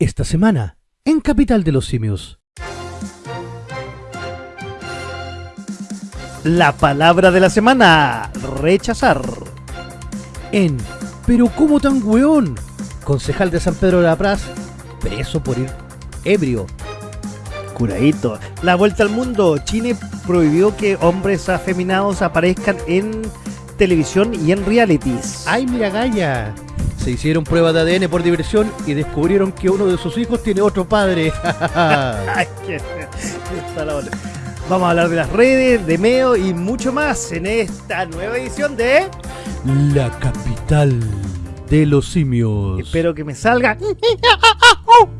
Esta semana, en Capital de los Simios. La palabra de la semana, rechazar. En Pero cómo tan weón, concejal de San Pedro de la Praz, preso por ir ebrio. Curadito. La vuelta al mundo. Chile prohibió que hombres afeminados aparezcan en televisión y en realities. ¡Ay, mira, Gaya! Se hicieron pruebas de ADN por diversión y descubrieron que uno de sus hijos tiene otro padre. Vamos a hablar de las redes, de Meo y mucho más en esta nueva edición de... La capital de los simios. Espero que me salga.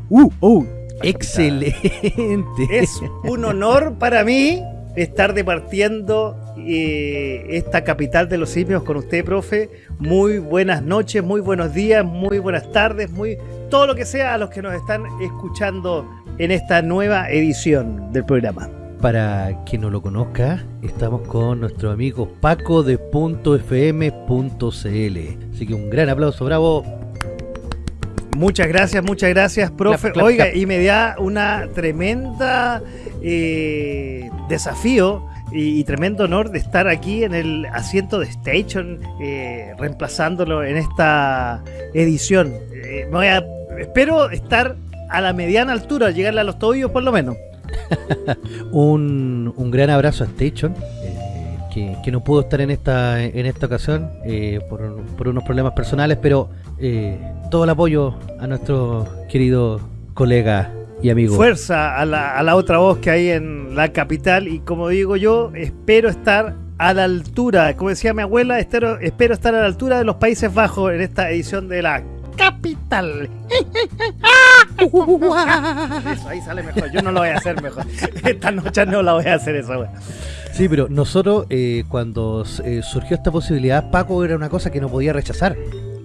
Uh, uh, excelente. Es un honor para mí estar departiendo eh, esta capital de los simios con usted, profe. Muy buenas noches, muy buenos días, muy buenas tardes, muy todo lo que sea a los que nos están escuchando en esta nueva edición del programa. Para quien no lo conozca, estamos con nuestro amigo Paco de .fm.cl. Así que un gran aplauso, bravo. Muchas gracias, muchas gracias, profe. Clap, clap, Oiga, clap. y me da una tremenda eh, desafío y, tremendo honor de estar aquí en el asiento de Station, eh, reemplazándolo en esta edición. Eh, voy a- espero estar a la mediana altura, llegarle a los tobillos por lo menos. Un, un gran abrazo a Station, eh, que, que no pudo estar en esta, en esta ocasión eh, por, por unos problemas personales, pero eh, todo el apoyo a nuestro querido colega y amigo. Fuerza a la, a la otra voz que hay en la capital y como digo yo, espero estar a la altura, como decía mi abuela, espero, espero estar a la altura de los Países Bajos en esta edición de la capital. Eso, ahí sale mejor, yo no lo voy a hacer mejor. Esta noche no la voy a hacer esa wea. Sí, pero nosotros eh, cuando eh, surgió esta posibilidad, Paco era una cosa que no podía rechazar.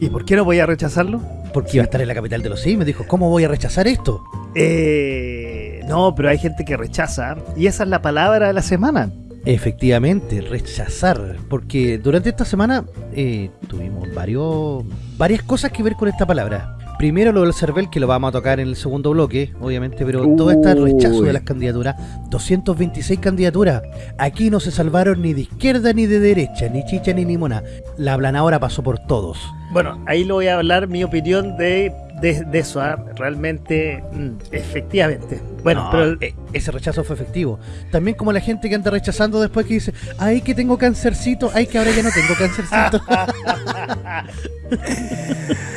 ¿Y por qué no voy a rechazarlo? Porque iba a estar en la capital de los simios. Me dijo, ¿cómo voy a rechazar esto? Eh, no, pero hay gente que rechaza y esa es la palabra de la semana. Efectivamente, rechazar. Porque durante esta semana eh, tuvimos varios, varias cosas que ver con esta palabra. Primero lo del CERVEL, que lo vamos a tocar en el segundo bloque, obviamente, pero todo este rechazo Uy. de las candidaturas, 226 candidaturas. Aquí no se salvaron ni de izquierda ni de derecha, ni chicha ni limona. La aplanadora pasó por todos. Bueno, ahí lo voy a hablar mi opinión de, de, de eso. ¿ah? Realmente, mm, efectivamente. Bueno, No, pero el- eh, ese rechazo fue efectivo. También como la gente que anda rechazando después que dice, ay que tengo cancercito, ay que ahora ya no tengo cancercito.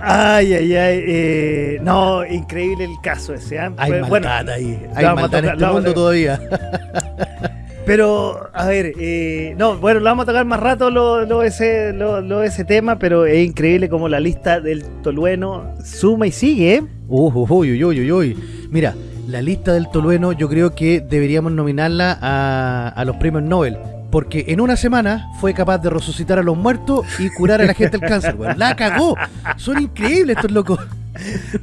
Ay, ay, ay. eh, no, increíble el caso ese. ¿ah? hay bueno, ahí, hay maldad en tocar, este mundo todavía. pero, a ver, eh, no, bueno, lo vamos a tocar más rato lo, lo ese, lo, lo ese tema, pero es increíble como la lista del Tolueno suma y sigue. ¿eh? Uy, uy, uy, uy, uy. Mira, la lista del Tolueno yo creo que deberíamos nominarla a, a los premios Nobel. Porque en una semana fue capaz de resucitar a los muertos y curar a la gente el cáncer, weón. ¡La cagó! Son increíbles estos locos.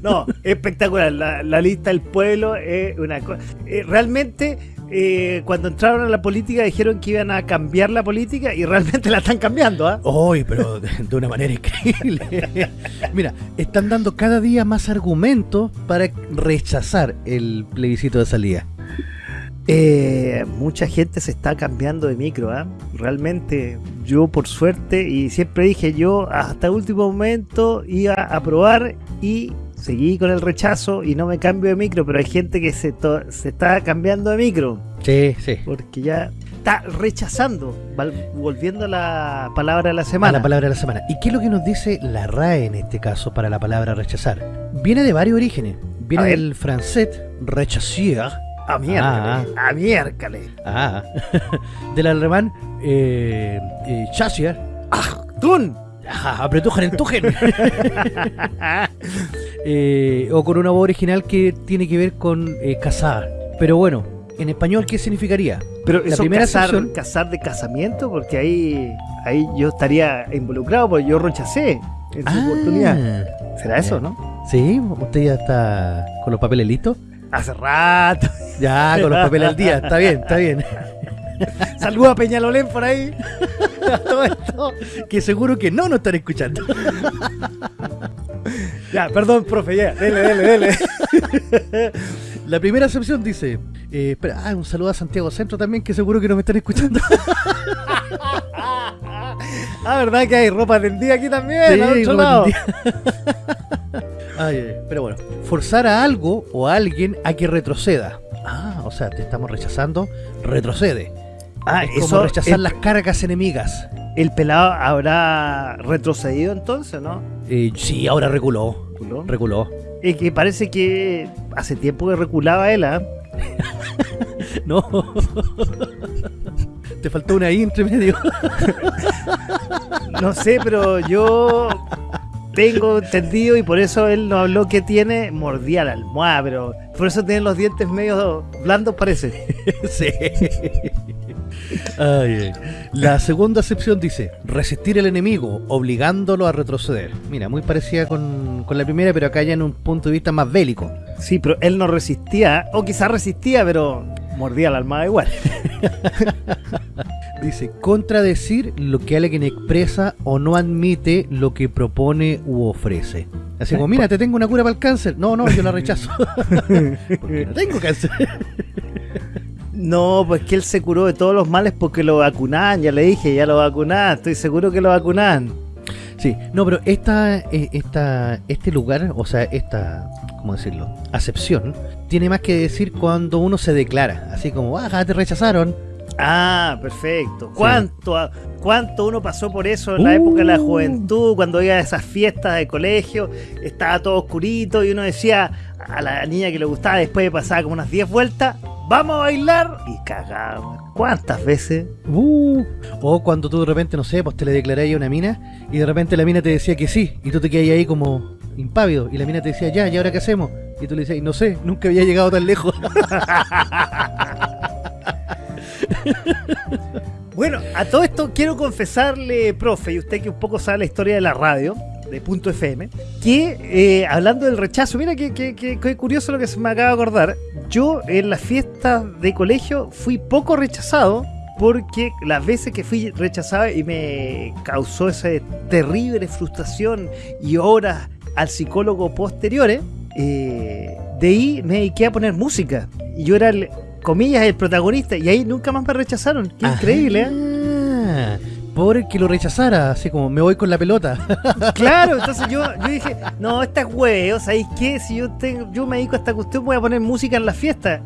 No, espectacular. La, la lista del pueblo es una cosa. realmente, eh, cuando entraron a la política dijeron que iban a cambiar la política y realmente la están cambiando, ¿ah? ¡Uy, pero de, de una manera increíble! Mira, están dando cada día más argumentos para rechazar el plebiscito de salida. Eh, mucha gente se está cambiando de micro, ¿ah? Realmente, yo por suerte, y siempre dije yo, hasta último momento iba a probar y seguí con el rechazo y no me cambio de micro, pero hay gente que se, se está cambiando de micro. Sí, sí. porque ya está rechazando, volviendo a la palabra de la A semana. la palabra de la semana. ¿Y qué es lo que nos dice la RAE en este caso para la palabra rechazar? Viene de varios orígenes. Viene A del francés rechacier, a miércoles, Ah. a miércoles. ah, del alemán eh, eh, ah, apretujen entujen, eh, o con una voz original que tiene que ver con eh, casar. Pero bueno, en español, ¿qué significaría? Pero La eso primera casar, sección- casar de casamiento, porque ahí, ahí yo estaría involucrado, porque yo rechacé en su oportunidad. ¿Será eso, Ah, no? Sí, usted ya está con los papeles listos. Hace rato. Ya, con los papeles al día, está bien, está bien. Saluda a Peñalolén por ahí. Todo esto. Que seguro que no nos están escuchando. Ya, perdón, profe, ya. Dele, dele, dele. La primera excepción dice, eh, espera, ah, un saludo a Santiago Centro también, que seguro que nos están escuchando. Ah, ¿verdad que hay ropa tendida aquí también? Sí, al otro lado? Ay, ay, pero bueno, forzar a algo o a alguien a que retroceda. Ah, o sea, te estamos rechazando, retrocede. Ah, es como eso, rechazar el, las cargas enemigas. el pelado habrá retrocedido entonces, ¿no? Eh, sí, ahora reculó, reculó. Y que parece que hace tiempo que reculaba él, ¿ah? No. Te faltó una I entre medio. No sé, pero yo tengo entendido y por eso él no habló que tiene mordía la almohada, pero por eso tiene los dientes medio blandos parece. sí. Ay, ay. La segunda acepción dice, resistir al enemigo, obligándolo a retroceder. Mira, muy parecida con, con la primera, pero acá ya en un punto de vista más bélico. Sí, pero él no resistía, o quizás resistía, pero mordía la almohada igual. Dice, contradecir lo que alguien expresa o no admite lo que propone u ofrece. Así como, mira, te tengo una cura para el cáncer. No, no, yo la rechazo. Porque no tengo cáncer. No, pues que él se curó de todos los males porque lo vacunaban, ya le dije, ya lo vacunaban, estoy seguro que lo vacunaban. Sí, no, pero esta, eh, esta, este lugar, o sea, esta, ¿cómo decirlo? Acepción, tiene más que decir cuando uno se declara, así como, ah, te rechazaron. Ah, perfecto. ¿Cuánto, ¿Cuánto uno pasó por eso en la época de la Uh. juventud, cuando iba a esas fiestas de colegio, estaba todo oscurito y uno decía a la niña que le gustaba, después de pasar como unas 10 vueltas, vamos a bailar y cagaba. ¿Cuántas veces? Uh, o cuando tú de repente, no sé, pues te le declaráis a una mina y de repente la mina te decía que sí, y tú te quedas ahí como impávido, y la mina te decía, ya, ¿y ahora qué hacemos? Y tú le decías, no sé, nunca había llegado tan lejos. Bueno, a todo esto quiero confesarle, profe, y usted que un poco sabe la historia de la radio, de Punto FM, que eh, hablando del rechazo, mira que, que- que- curioso lo que se me acaba de acordar. Yo en las fiestas de colegio fui poco rechazado porque las veces que fui rechazado y me causó esa terrible frustración y horas al psicólogo posteriores, eh, de ahí me dediqué a poner música. Y yo era el, comillas, el protagonista. Y ahí nunca más me rechazaron. Qué increíble, ¿eh? Ah, Porque lo rechazara, así como me voy con la pelota. Claro, entonces yo, yo dije, no, esta es huevo, ¿sabéis qué? Si yo tengo, yo me dedico a esta cuestión, voy a poner música en la fiesta.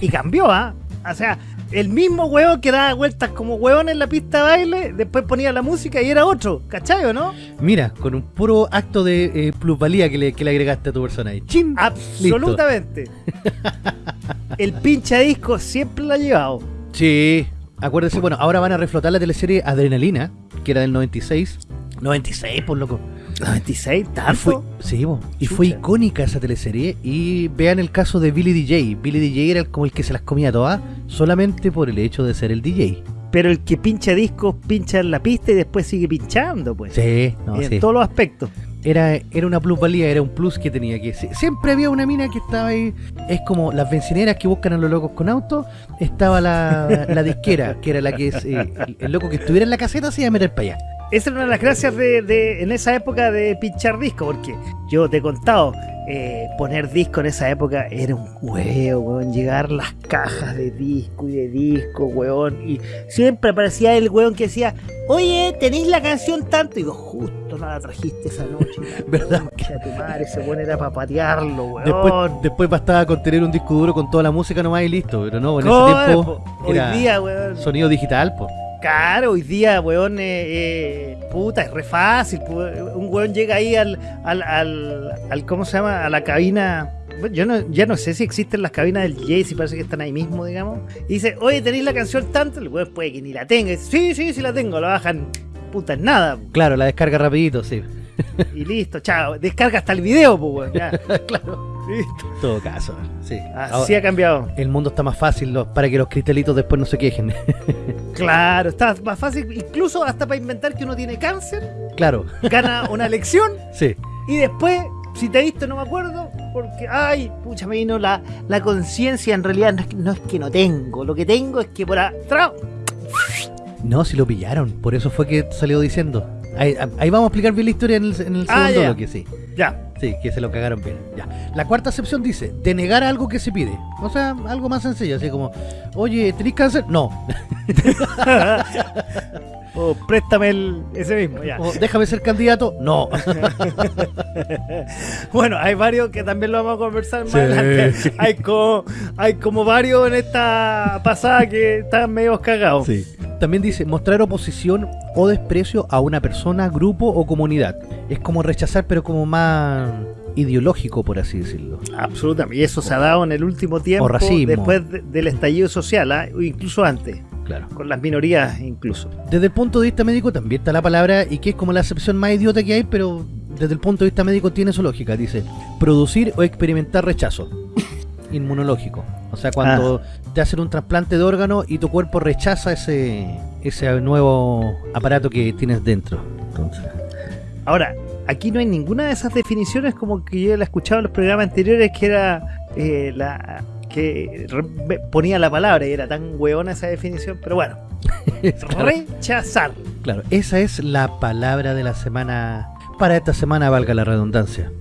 Y cambió, ¿ah? O sea, el mismo huevo que daba vueltas como huevón en la pista de baile, después ponía la música y era otro, ¿cachai o no? Mira, con un puro acto de eh, plusvalía que le, que le agregaste a tu persona ahí. ¡Chin! Absolutamente. El pincha disco siempre lo ha llevado. Sí, acuérdese, bueno, ahora van a reflotar la teleserie Adrenalina, que era del 96. 96, por loco. 96, Y fue, tanto. sí, y fue icónica esa teleserie. Y vean el caso de Billy DJ. Billy DJ era como el que se las comía todas, solamente por el hecho de ser el DJ. Pero el que pincha discos pincha en la pista y después sigue pinchando, pues. Sí, no, en sí. todos los aspectos. Era, era una plusvalía, era un plus que tenía que sie- Siempre había una mina que estaba ahí. Es como las bencineras que buscan a los locos con auto. Estaba la, la disquera, que era la que es, eh, el, el loco que estuviera en la caseta se iba a meter para allá. Esa era una de las gracias de, de- en esa época de pinchar disco, porque yo te he contado, eh, poner disco en esa época era un huevo, weón, llegar las cajas de disco y de disco, weón, y siempre aparecía el weón que decía, oye, tenéis la canción tanto, y digo, justo no la trajiste esa noche, ¿Verdad? Concha tu madre, ese weón era para patearlo, weón. Después, después bastaba con tener un disco duro con toda la música nomás y listo. Pero no, en ese tiempo Hoy era día, weón. sonido digital, po. Claro, hoy día, weón, eh, eh, puta, es re fácil. Un weón llega ahí al, al, al, al- ¿cómo se llama? A la cabina. Yo no, ya no sé si existen las cabinas del Jay, si parece que están ahí mismo, digamos. Y dice, oye, ¿tenéis la canción tanto? El weón puede que ni la tenga. Y dice, sí, sí, sí la tengo. La bajan, puta, en nada. Claro, la descarga rapidito, sí. Y listo, chao. Descarga hasta el video, pues, weón. Ya, claro. Listo. En todo caso, sí. Así Ahora, ha cambiado. el mundo está más fácil para que los cristalitos después no se quejen. Claro, está más fácil, incluso hasta para inventar que uno tiene cáncer, claro, gana una lección sí. Y después, si te diste, no me acuerdo, porque, ay, pucha, me vino la, la conciencia. En realidad no es, que- no es que no tengo, lo que tengo es que por atrás. No, si lo pillaron, por eso fue que salió diciendo. Ahí, ahí vamos a explicar bien la historia en el, en el Ah, segundo ya. bloque, sí. Ya. Sí, que se lo cagaron bien. Ya. La cuarta acepción dice, denegar algo que se pide. O sea, algo más sencillo, así como, oye, ¿tenés cáncer? No. O préstame el, ese mismo, ya. O déjame ser candidato. No. Bueno, hay varios que también lo vamos a conversar más Sí. adelante. Hay como, hay como varios en esta pasada que están medio cagados. Sí. También dice mostrar oposición o desprecio a una persona, grupo o comunidad. Es como rechazar, pero como más ideológico, por así decirlo. Absolutamente. Y eso se ha dado en el último tiempo, O después de- del estallido social, ¿ah? incluso antes, Claro. con las minorías incluso. Desde el punto de vista médico también está la palabra y que es como la acepción más idiota que hay, pero desde el punto de vista médico tiene su lógica. Dice, producir o experimentar rechazo inmunológico. O sea, cuando te hacen un trasplante de órgano y tu cuerpo rechaza ese, ese nuevo aparato que tienes dentro. Entonces, Ahora, aquí no hay ninguna de esas definiciones como que yo la he escuchado en los programas anteriores que era eh, la que ponía la palabra y era tan hueona esa definición, pero bueno, rechazar. claro, esa es la palabra de la semana. Para esta semana, valga la redundancia.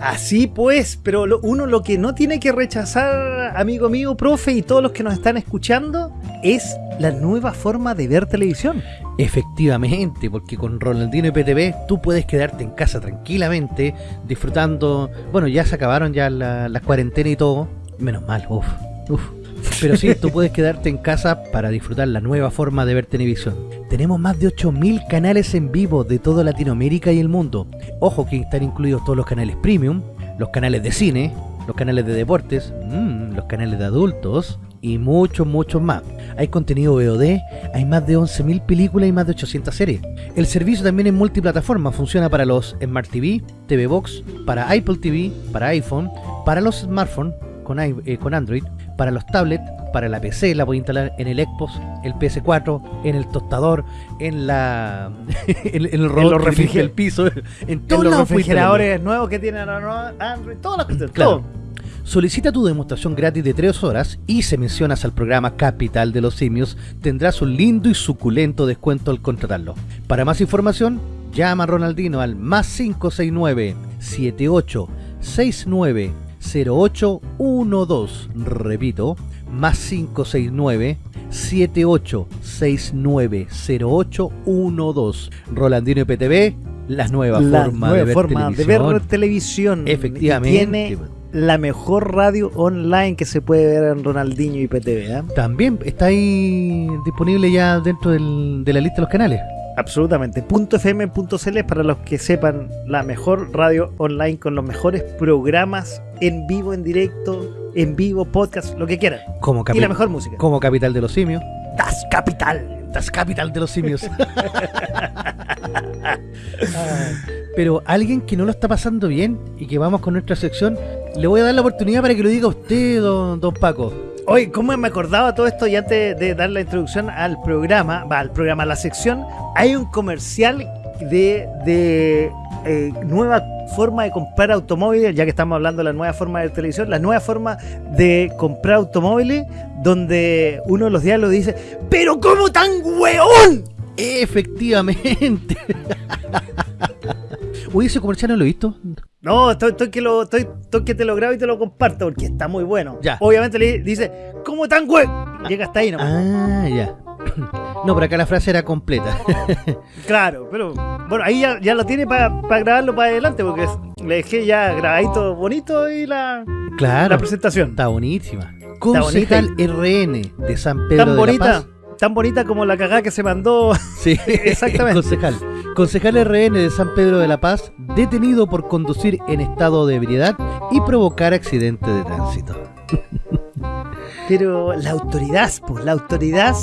Así pues, pero lo- uno lo que no tiene que rechazar, amigo mío, profe, y todos los que nos están escuchando, es la nueva forma de ver televisión. Efectivamente, porque con Ronaldino y PTV tú puedes quedarte en casa tranquilamente, disfrutando. Bueno, ya se acabaron ya la- las cuarentenas y todo. Menos mal, uff, uff. Pero sí, tú puedes quedarte en casa para disfrutar la nueva forma de ver televisión. Tenemos más de 8000 canales en vivo de toda Latinoamérica y el mundo. Ojo que están incluidos todos los canales premium, los canales de cine, los canales de deportes, mm, los canales de adultos y muchos, muchos más. Hay contenido VOD, hay más de 11.000 películas y más de 800 series. El servicio también es multiplataforma, funciona para los Smart TV, TV Box, para Apple TV, para iPhone, para los smartphones con, eh, con Android, para los tablets, para la PC, la puede instalar en el Xbox, el PS4, en el tostador, en la en, en el robot los refriger- el piso, en En todos los refrigeradores nuevos que tienen Android, todas las cuestiones, Claro. todo. Solicita tu demostración gratis de 3 horas y si mencionas al programa Capital de los Simios, tendrás un lindo y suculento descuento al contratarlo. Para más información, llama a Ronaldino al más 569 78 69 0812. Repito, más 569 78 69 0812. Rolandino y PTV, la nueva la forma, nueva de, ver forma de televisión. ver televisión. Efectivamente. Tiene la mejor radio online que se puede ver en Ronaldinho y PTV. ¿eh? También está ahí disponible ya dentro del- de la lista de los canales. Absolutamente. .fm.cl es para los que sepan la mejor radio online con los mejores programas en vivo, en directo, en vivo, podcast, lo que quieran. Como, Y la mejor música. como capital de los simios. Das Capital. Das capital de los simios. Pero alguien que no lo está pasando bien y que vamos con nuestra sección, le voy a dar la oportunidad para que lo diga usted, don, don Paco. Oye, ¿cómo me acordaba todo esto? Y antes de dar la introducción al programa, va, al programa, a la sección, hay un comercial de, de eh, nueva forma de comprar automóviles, ya que estamos hablando de la nueva forma de televisión, la nueva forma de comprar automóviles, donde uno de los diálogos dice, pero ¿cómo tan hueón? Efectivamente. Uy, ese comercial no lo he visto. No, estoy, estoy que lo, estoy, estoy que te lo grabo y te lo comparto porque está muy bueno. Ya. Obviamente le dice, ¿cómo tan hueón? Llega hasta ahí nomás. Ah, ya. No, pero acá la frase era completa. Claro, pero bueno, ahí ya, ya lo tiene para grabarlo para adelante, porque es- le dejé ya grabadito bonito y la, Claro. la presentación. Está buenísima. Concejal RN de San Pedro Tan de la bonita, Paz. tan bonita como la cagada que se mandó. Sí, Exactamente. concejal. Concejal RN de San Pedro de la Paz, detenido por conducir en estado de ebriedad y provocar accidente de tránsito. Pero la autoridad, pues, la autoridad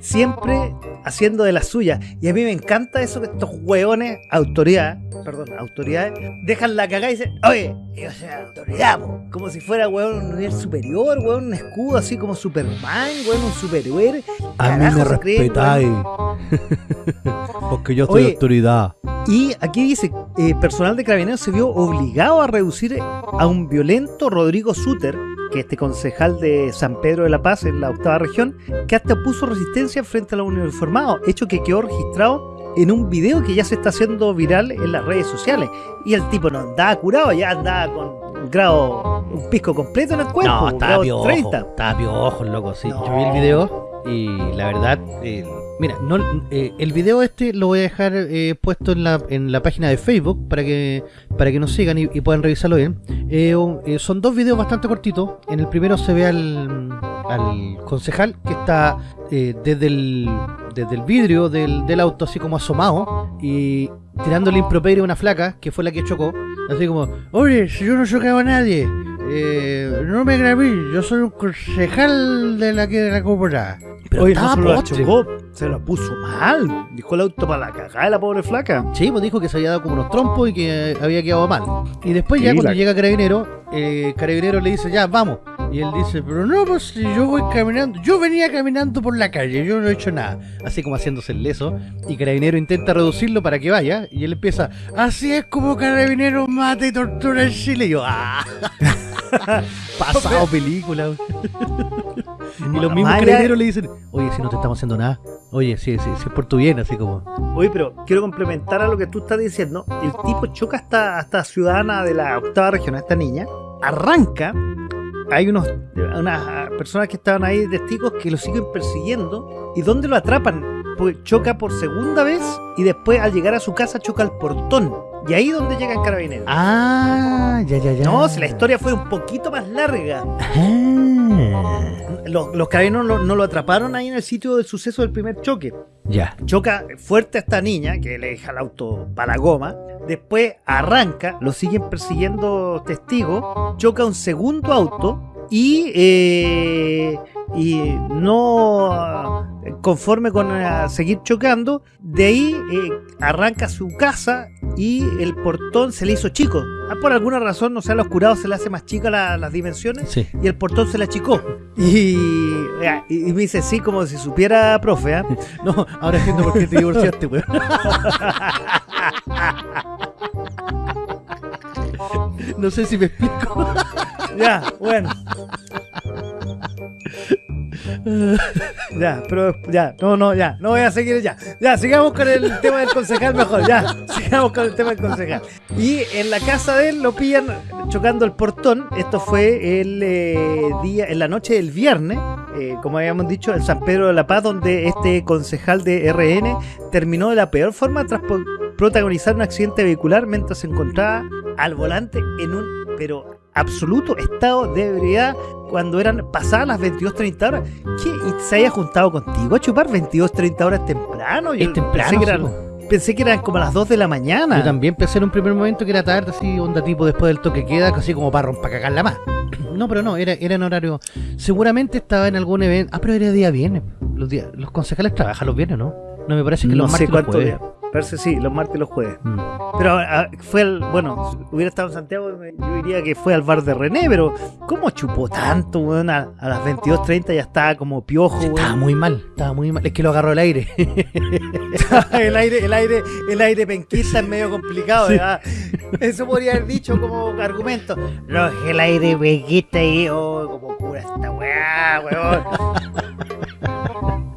siempre haciendo de la suya. Y a mí me encanta eso que estos hueones, autoridad, perdón, autoridades, dejan la cagada y dicen, oye, yo soy autoridad, po". como si fuera hueón un nivel superior, hueón un escudo así como Superman, hueón un superhéroe. A mí me respetáis. Porque yo soy Oye. autoridad. Y aquí dice, eh, personal de carabineros se vio obligado a reducir a un violento Rodrigo Suter, que este concejal de San Pedro de la Paz en la octava región, que hasta puso resistencia frente a los uniformados, hecho que quedó registrado en un video que ya se está haciendo viral en las redes sociales. Y el tipo no andaba curado, ya andaba con un grado, un pisco completo en el cuerpo. No, estaba piojo. 30. Estaba piojo, loco, sí. No. Yo vi el video y la verdad, eh, mira, no, eh, el video este lo voy a dejar eh, puesto en la, en la página de Facebook para que para que nos sigan y, puedan revisarlo bien. Eh, eh, son dos videos bastante cortitos. En el primero se ve al, al concejal que está eh, desde, el, desde el vidrio del, del auto así como asomado y tirándole improperio a una flaca que fue la que chocó. Así como, oye, si yo no chocaba a nadie, eh, no me grabé, yo soy un concejal de la que de la. Pero Oye, no estaba se lo postre. chocó, se lo puso mal. Dijo el auto para la cagada la pobre flaca. Sí, pues dijo que se había dado como unos trompos y que había quedado mal. Y después ya cuando la- llega Carabinero, eh, Carabinero le dice, ya, vamos. Y él dice, pero no, pues si yo voy caminando, yo venía caminando por la calle, yo no he hecho nada. Así como haciéndose el leso. Y Carabinero intenta reducirlo para que vaya. Y él empieza, así es como Carabinero mata y tortura en Chile. Y yo, ah, pasado película. y los mismos Carabineros le dicen, oye, si no te estamos haciendo nada. Oye, sí, sí, sí, es por tu bien, así como... Oye, pero quiero complementar a lo que tú estás diciendo. El tipo choca hasta, hasta ciudadana de la octava región, a esta niña. Arranca. Hay unos, unas personas que estaban ahí, testigos, que lo siguen persiguiendo. ¿Y dónde lo atrapan? Pues choca por segunda vez y después al llegar a su casa choca al portón. Y ahí donde llegan carabineros. Ah, ya, ya, ya. No, si la historia fue un poquito más larga. Ah, Los, los carabineros no, no lo atraparon ahí en el sitio del suceso del primer choque. ya. choca fuerte a esta niña, que le deja el auto para la goma. Después arranca, lo siguen persiguiendo testigos, choca un segundo auto y, eh, y no eh, conforme con eh, seguir chocando, de ahí eh, arranca su casa y el portón se le hizo chico. Ah, Por alguna razón, no sé, a los curados se le hace más chica la- las dimensiones Sí. y el portón se le achicó. Y, y, y me dice, sí, como si supiera, profe, ¿ah? No, ahora entiendo por qué te divorciaste, weón. No sé si me explico. Ya, bueno. Ya, pero ya, no, no, ya, no voy a seguir ya. Ya, sigamos con el tema del concejal mejor, ya, sigamos con el tema del concejal. Y en la casa de él lo pillan chocando el portón. Esto fue el eh, día, en la noche del viernes, eh, como habíamos dicho, en San Pedro de la Paz, donde este concejal de RN terminó de la peor forma tras protagonizar un accidente vehicular mientras se encontraba al volante en un, pero absoluto estado de ebriedad cuando eran pasadas las 22.30 horas. ¿Qué? ¿Y se haya juntado contigo a chupar 22.30 horas temprano? Yo Es temprano, Pensé que, eran, po. pensé que eran como las 2 de la mañana. Yo también pensé en un primer momento que era tarde, así, onda tipo después del toque queda, así como para romper cagarla más. No, pero no, era, era en horario. Seguramente estaba en algún evento. Ah, pero era día viernes. Los, días, los concejales trabajan los viernes, ¿no? No me parece que no los sé martes los cuánto jueves. Parece sí, los martes y los jueves. Mm. Pero ah, fue el, bueno, si hubiera estado en Santiago, yo diría que fue al bar de René, pero ¿cómo chupó tanto, weón? A, a las 22.30 ya estaba como piojo, estaba muy mal, estaba muy mal. Es que lo agarró el aire. el aire, el aire, el aire penquista es medio complicado, Sí. ¿verdad? Eso podría haber dicho como argumento. No, el aire penquista y oh, como cura esta weá, weón.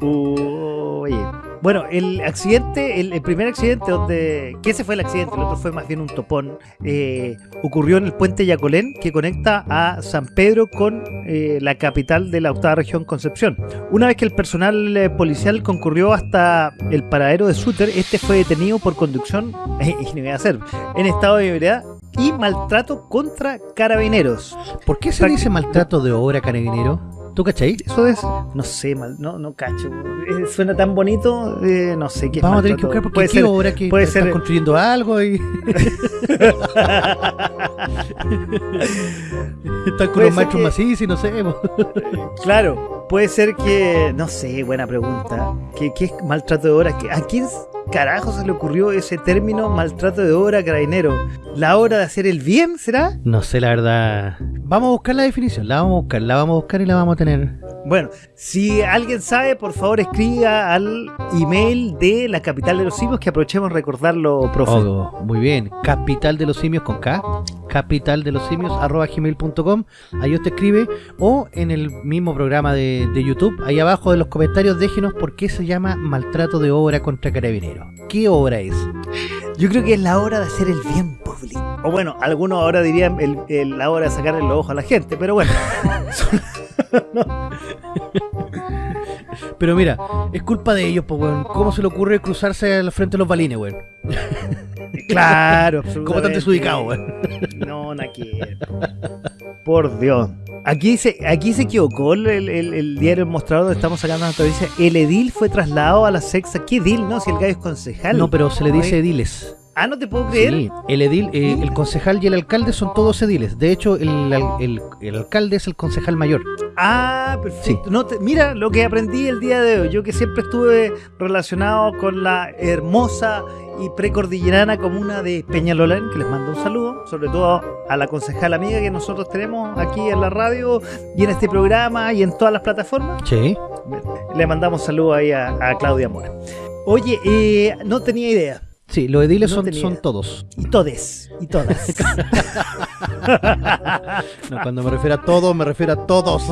Oye. Bueno, el accidente, el, el primer accidente donde. que ese fue el accidente, el otro fue más bien un topón. eh, ocurrió en el puente Yacolén que conecta a San Pedro con eh, la capital de la octava región Concepción. Una vez que el personal eh, policial concurrió hasta el paradero de Suter, este fue detenido por conducción, y no voy a hacer, en estado de ebriedad y maltrato contra carabineros. ¿Por qué se Prac- dice maltrato de obra, carabinero? ¿Tú cachai? Eso es, no sé, mal, no, no cacho. Eh, suena tan bonito, eh, no sé qué Vamos a tener que buscar porque Puede qué ser- que puede están ser- construyendo algo y están con los que- macizos y no sé. Claro, puede ser que, no sé, buena pregunta. ¿Qué, qué es maltrato de obra? ¿Qué- ¿A quién carajo se le ocurrió ese término maltrato de obra carabinero? ¿La hora de hacer el bien será? No sé, la verdad. Vamos a buscar la definición, la vamos a buscar, la vamos a buscar y la vamos a tener. Bueno, si alguien sabe, por favor escriba al email de la capital de los simios que aprovechemos recordarlo, profe. Oh, muy bien. Capital de los simios con K. capital de los simios arroba gmail.com ahí usted escribe o en el mismo programa de, de YouTube ahí abajo de los comentarios déjenos por qué se llama maltrato de obra contra carabineros ¿qué obra es? Yo creo que es la hora de hacer el bien público. O bueno, algunos ahora dirían el, el- la hora de sacarle los ojos a la gente, pero bueno. pero mira es culpa de ellos pues weón ¿cómo se le ocurre cruzarse al frente de los balines weón? Claro, ¿cómo están absolutamente. desubicados weón? No, no quiero. Por Dios. Aquí se, aquí se equivocó el, el- el- diario El Mostrador donde estamos sacando la noticia. El edil fue trasladado a la sexta. ¿Qué edil? No, si el gallo es concejal. no pero se le dice ediles Ah, no te puedo creer. Sí, el edil, eh, el concejal y el alcalde son todos ediles. De hecho, el, al- el- el alcalde es el concejal mayor. Ah, perfecto. No te- mira lo que aprendí el día de hoy. Yo que siempre estuve relacionado con la hermosa y precordillerana comuna de Peñalolén, que les mando un saludo, sobre todo a la concejal amiga que nosotros tenemos aquí en la radio y en este programa y en todas las plataformas. Sí. Le mandamos saludos ahí a, a Claudia Mora. Oye, eh, no tenía idea. Sí, los ediles No son, son todos. Y todes, y todas. No, cuando me refiero a todos, me refiero a todos.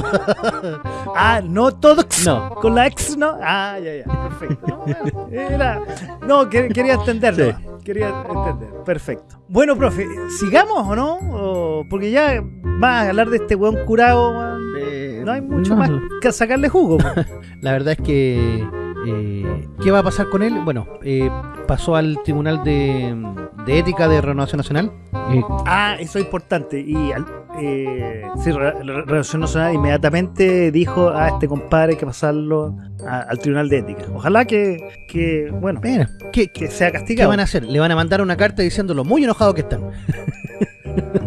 ah, no todos. No. Con la ex, ¿no? Ah, ya, ya. Perfecto. No, era- no, que- quería entenderlo. Sí. Quería entender. Perfecto. Bueno, profe, ¿sigamos o no? O- porque ya vas a hablar de este weón curado, weón. No hay mucho no, más que sacarle jugo. La verdad es que... eh, ¿Qué va a pasar con él? Bueno, eh, pasó al Tribunal de, de Ética de Renovación Nacional. Eh, Ah, eso es importante. Y eh, sí, Re- Re- Relación Nacional inmediatamente dijo a este compadre hay que pasarlo a- al Tribunal de Ética. Ojalá que, que bueno, ¿qué, qué, que sea qué castigado. van a hacer? Le van a mandar una carta diciendo lo muy enojados que están.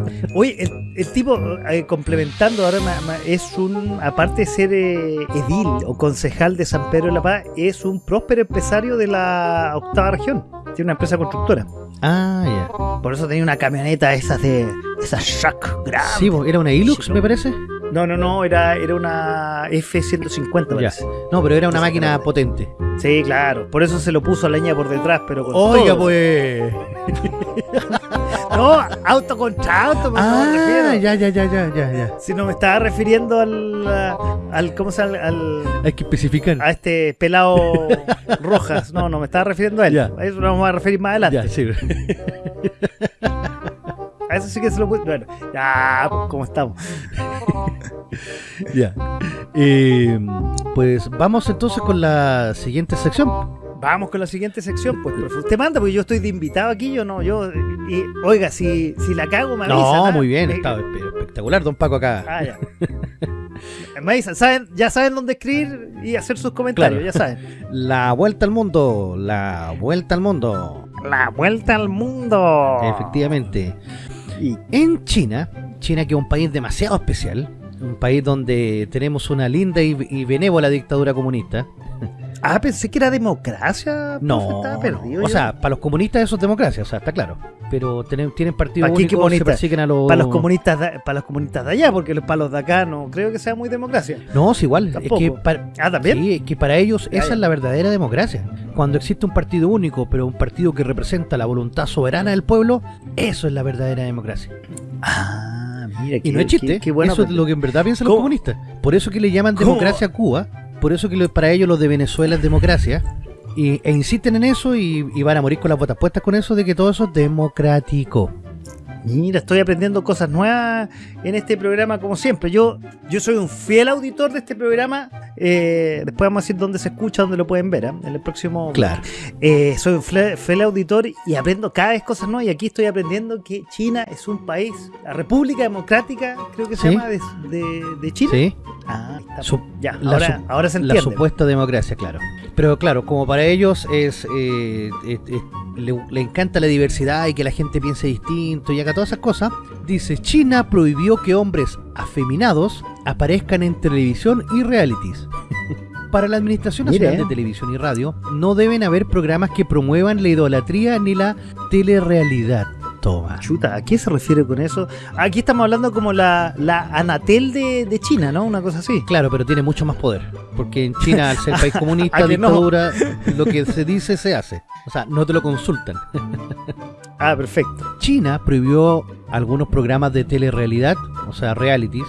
Oye, el, el tipo, eh, complementando ahora, ma- ma- es un, aparte de ser eh, edil o concejal de San Pedro de la Paz, es un próspero empresario de la octava región. Tiene una empresa constructora. Ah, ya. Por eso tenía una camioneta esas de esas Shack grande. Sí, era una Hilux, me parece. No, no, no, era, era una F-150, Ya. parece. No, pero era una máquina potente. Sí, claro. Por eso se lo puso a leña por detrás, pero con Oiga, todo. pues. No, auto contra auto, me Ah, ya, ya, ya, ya, ya, ya. Si no me estaba refiriendo al, al ¿cómo se llama? Al, Hay que especificar. a este pelado Rojas. No, no, me estaba refiriendo a él. Ya. A eso nos vamos a referir más adelante. Ya, sí. A eso sí que se lo puedo. Bueno, ya, pues, ¿cómo estamos? ya. Eh, pues vamos entonces con la siguiente sección. Vamos con la siguiente sección, pues, profe. Usted manda, porque yo estoy de invitado aquí, yo no, yo. Y, oiga, si, si la cago, me avisa. No, ¿ah? muy bien, Me- está espectacular, don Paco acá. Ah, ya. Me avisan, ¿saben? ya saben dónde escribir y hacer sus comentarios, Claro. ya saben. La vuelta al mundo, la vuelta al mundo. La vuelta al mundo. Efectivamente. Y En China, China que es un país demasiado especial, un país donde tenemos una linda y, y benévola dictadura comunista. Ah, pensé que era democracia. profe, No, estaba perdido. o yo. sea, para los comunistas eso es democracia, o sea, está claro. Pero tienen, tienen partido ¿Para único, se persiguen a los... para los comunistas, de, para los comunistas de allá, porque los- para los de acá no creo que sea muy democracia. No, es igual. Tampoco. Es que para, Ah, también. Sí, es que para ellos esa ya. es la verdadera democracia. Cuando existe un partido único, pero un partido que representa la voluntad soberana del pueblo, eso es la verdadera democracia. Ah, mira, Y no es chiste, qué- qué bueno eso es lo que en verdad piensan los comunistas. Por eso que le llaman ¿Cómo? democracia a Cuba, por eso que para ellos los de Venezuela es democracia, y, e insisten en eso y van a morir con las botas puestas con eso de que todo eso es democrático. Mira, estoy aprendiendo cosas nuevas en este programa como siempre. Yo, yo soy un fiel auditor de este programa. Eh, después vamos a decir dónde se escucha, dónde lo pueden ver, ¿ah? en el próximo. Claro. Eh, soy un fiel auditor y aprendo cada vez cosas nuevas. Y aquí estoy aprendiendo que China es un país, la República Democrática, creo que se Sí. llama, de, de- de China. ¿Sí? Ah, está. Su- ya, la ahora, su- ahora se La entiende. supuesta democracia, claro. Pero claro, como para ellos es, eh, es- es- le, le encanta la diversidad y que la gente piense distinto y haga todas esas cosas, dice, China prohibió que hombres afeminados aparezcan en televisión y realities. Para la Administración Mire. Nacional de Televisión y Radio no deben haber programas que promuevan la idolatría ni la telerrealidad. Toma. Chuta, ¿a qué se refiere con eso? Aquí estamos hablando como la, la Anatel de, de China, ¿no? Una cosa así. Claro, pero tiene mucho más poder. Porque en China, al ser país comunista, ¿A que no? dictadura, lo que se dice se hace. O sea, no te lo consultan. Ah, perfecto. China prohibió algunos programas de telerrealidad, o sea, realities.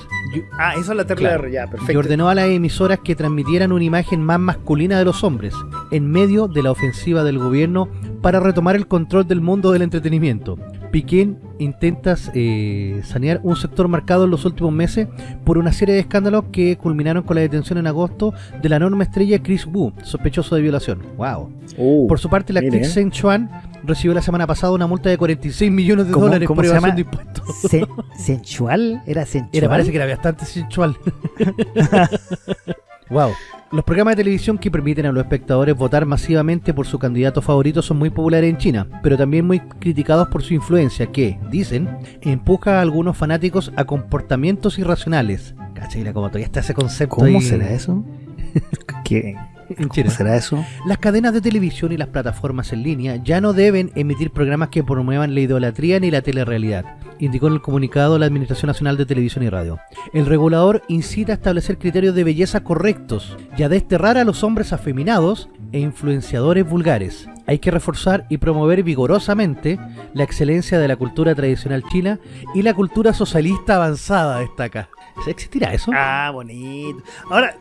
Ah, eso es la Claro. tercera, ya, Y perfecto. ordenó a las emisoras que transmitieran una imagen más masculina de los hombres, en medio de la ofensiva del gobierno para retomar el control del mundo del entretenimiento. Piquén intenta eh, sanear un sector marcado en los últimos meses por una serie de escándalos que culminaron con la detención en agosto de la enorme estrella Chris Wu, sospechoso de violación. Wow. Uh, Por su parte, la actriz Zheng Chuan recibió la semana pasada una multa de 46 millones de ¿Cómo- dólares cómo por evasión de impuestos. Se- ¿Sensual? ¿Era sensual? Era, parece que era bastante sensual. wow. Los programas de televisión que permiten a los espectadores votar masivamente por su candidato favorito son muy populares en China, pero también muy criticados por su influencia que, dicen, empuja a algunos fanáticos a comportamientos irracionales. Cacha, mira cómo todavía está ese concepto ¿Cómo ahí será eso? ¿Qué? ¿Cómo será eso? Las cadenas de televisión y las plataformas en línea ya no deben emitir programas que promuevan la idolatría ni la telerrealidad, indicó en el comunicado la Administración Nacional de Televisión y Radio. El regulador incita a establecer criterios de belleza correctos y a desterrar a los hombres afeminados e influenciadores vulgares. Hay que reforzar y promover vigorosamente la excelencia de la cultura tradicional china y la cultura socialista avanzada, destaca. ¿Existirá eso? Ah, bonito. Ahora,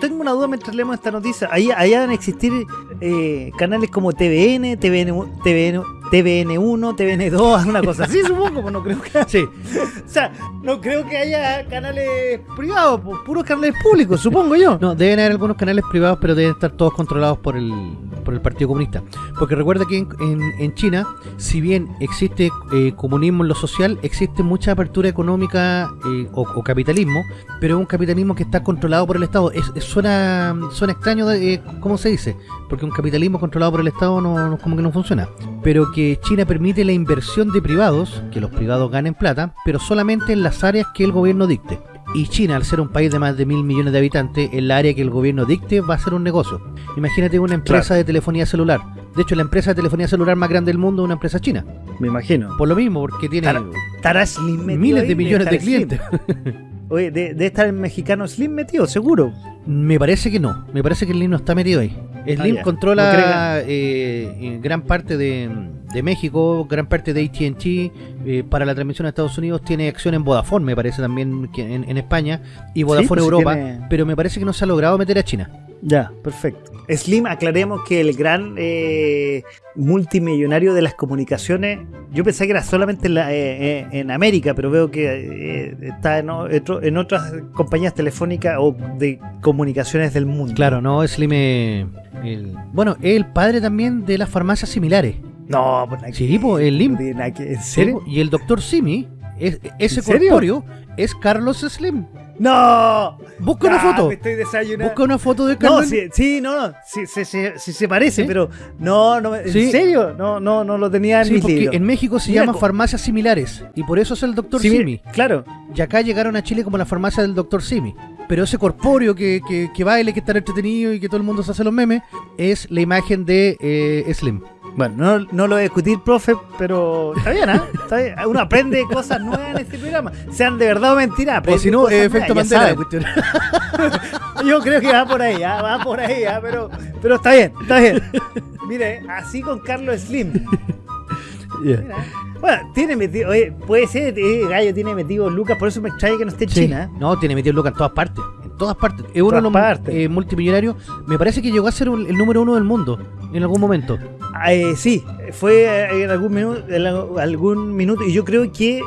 tengo una duda mientras leemos esta noticia. Ahí, allá van a existir eh, canales como TVN, TVN, TVN, TVN1, TVN2, alguna cosa así, supongo. pues no creo que, Sí, o sea, no creo que haya canales privados, pues, puros canales públicos, supongo yo. No, deben haber algunos canales privados, pero deben estar todos controlados por el, por el Partido Comunista. Porque recuerda que en, en- en China, si bien existe eh, comunismo en lo social, existe mucha apertura económica eh, o, o capitalismo, pero es un capitalismo que está controlado por el Estado. Es, es- suena, suena extraño, de, eh, ¿cómo se dice? Porque un capitalismo controlado por el Estado no, no- como que no funciona. Pero que China permite la inversión de privados, que los privados ganen plata, pero solamente en las áreas que el gobierno dicte. Y China, al ser un país de más de mil millones de habitantes, en la área que el gobierno dicte va a ser un negocio. Imagínate una empresa de telefonía celular. De hecho, la empresa de telefonía celular más grande del mundo es una empresa china. Me imagino. Por lo mismo, porque tiene Tara- ¿Estará Slim metido miles de millones de clientes. Oye, de, de estar el mexicano Slim metido, seguro. Me parece que no. Me parece que Slim no está metido ahí. Slim Ah, ya. controla No eh, en gran parte de, de México, gran parte de AT&T. eh, para la transmisión a Estados Unidos tiene acción en Vodafone, me parece también que en, en España. Y Vodafone pues, sí Europa. tiene- Pero me parece que no se ha logrado meter a China. Ya, perfecto. Slim, aclaremos que el gran eh, multimillonario de las comunicaciones, yo pensé que era solamente en, la- eh, eh, en América, pero veo que eh, está en, otro- en otras compañías telefónicas o de comunicaciones del mundo. Claro, no, Slim es el, bueno, es el padre también de las farmacias similares. No, pues nada Sí, po, el Lim. no tiene nada que- ¿En serio? Y el doctor Simi, es- ese corpóreo, es Carlos Slim. ¡No! Busca una foto. Me estoy desayunando. Busca una foto de No, Carlos. sí, sí, no, no, sí, sí, sí, se parece, pero no, no, ¿en serio? No, no, no lo tenía en mis porque en México se Mira, llaman co- farmacias similares y por eso es el doctor Simi. Claro, Y acá llegaron a Chile como la farmacia del doctor Simi. Pero ese corpóreo que, que, que baile, que está entretenido y que todo el mundo se hace los memes, es la imagen de eh, Slim. Bueno, no, no lo voy a discutir, profe, pero está bien, ¿ah? Está bien. Uno aprende cosas nuevas en este programa. Sean de verdad o mentira. O si no, eh, efecto Mandela. Yo creo que va por ahí, ¿ah? va por ahí, ¿ah? pero, pero está bien, está bien. Mire, así con Carlos Slim. Mira. Bueno, tiene metido, oye, puede ser, eh, Gallo tiene metido Lucas, por eso me extraña que no esté en Sí. China. ¿eh? No, tiene metido Lucas en todas partes. En todas partes. Es uno de los eh, multimillonarios. Me parece que llegó a ser un- el número uno del mundo en algún momento. Ah, eh, sí, fue eh, en algún minuto, en algún minuto, y yo creo que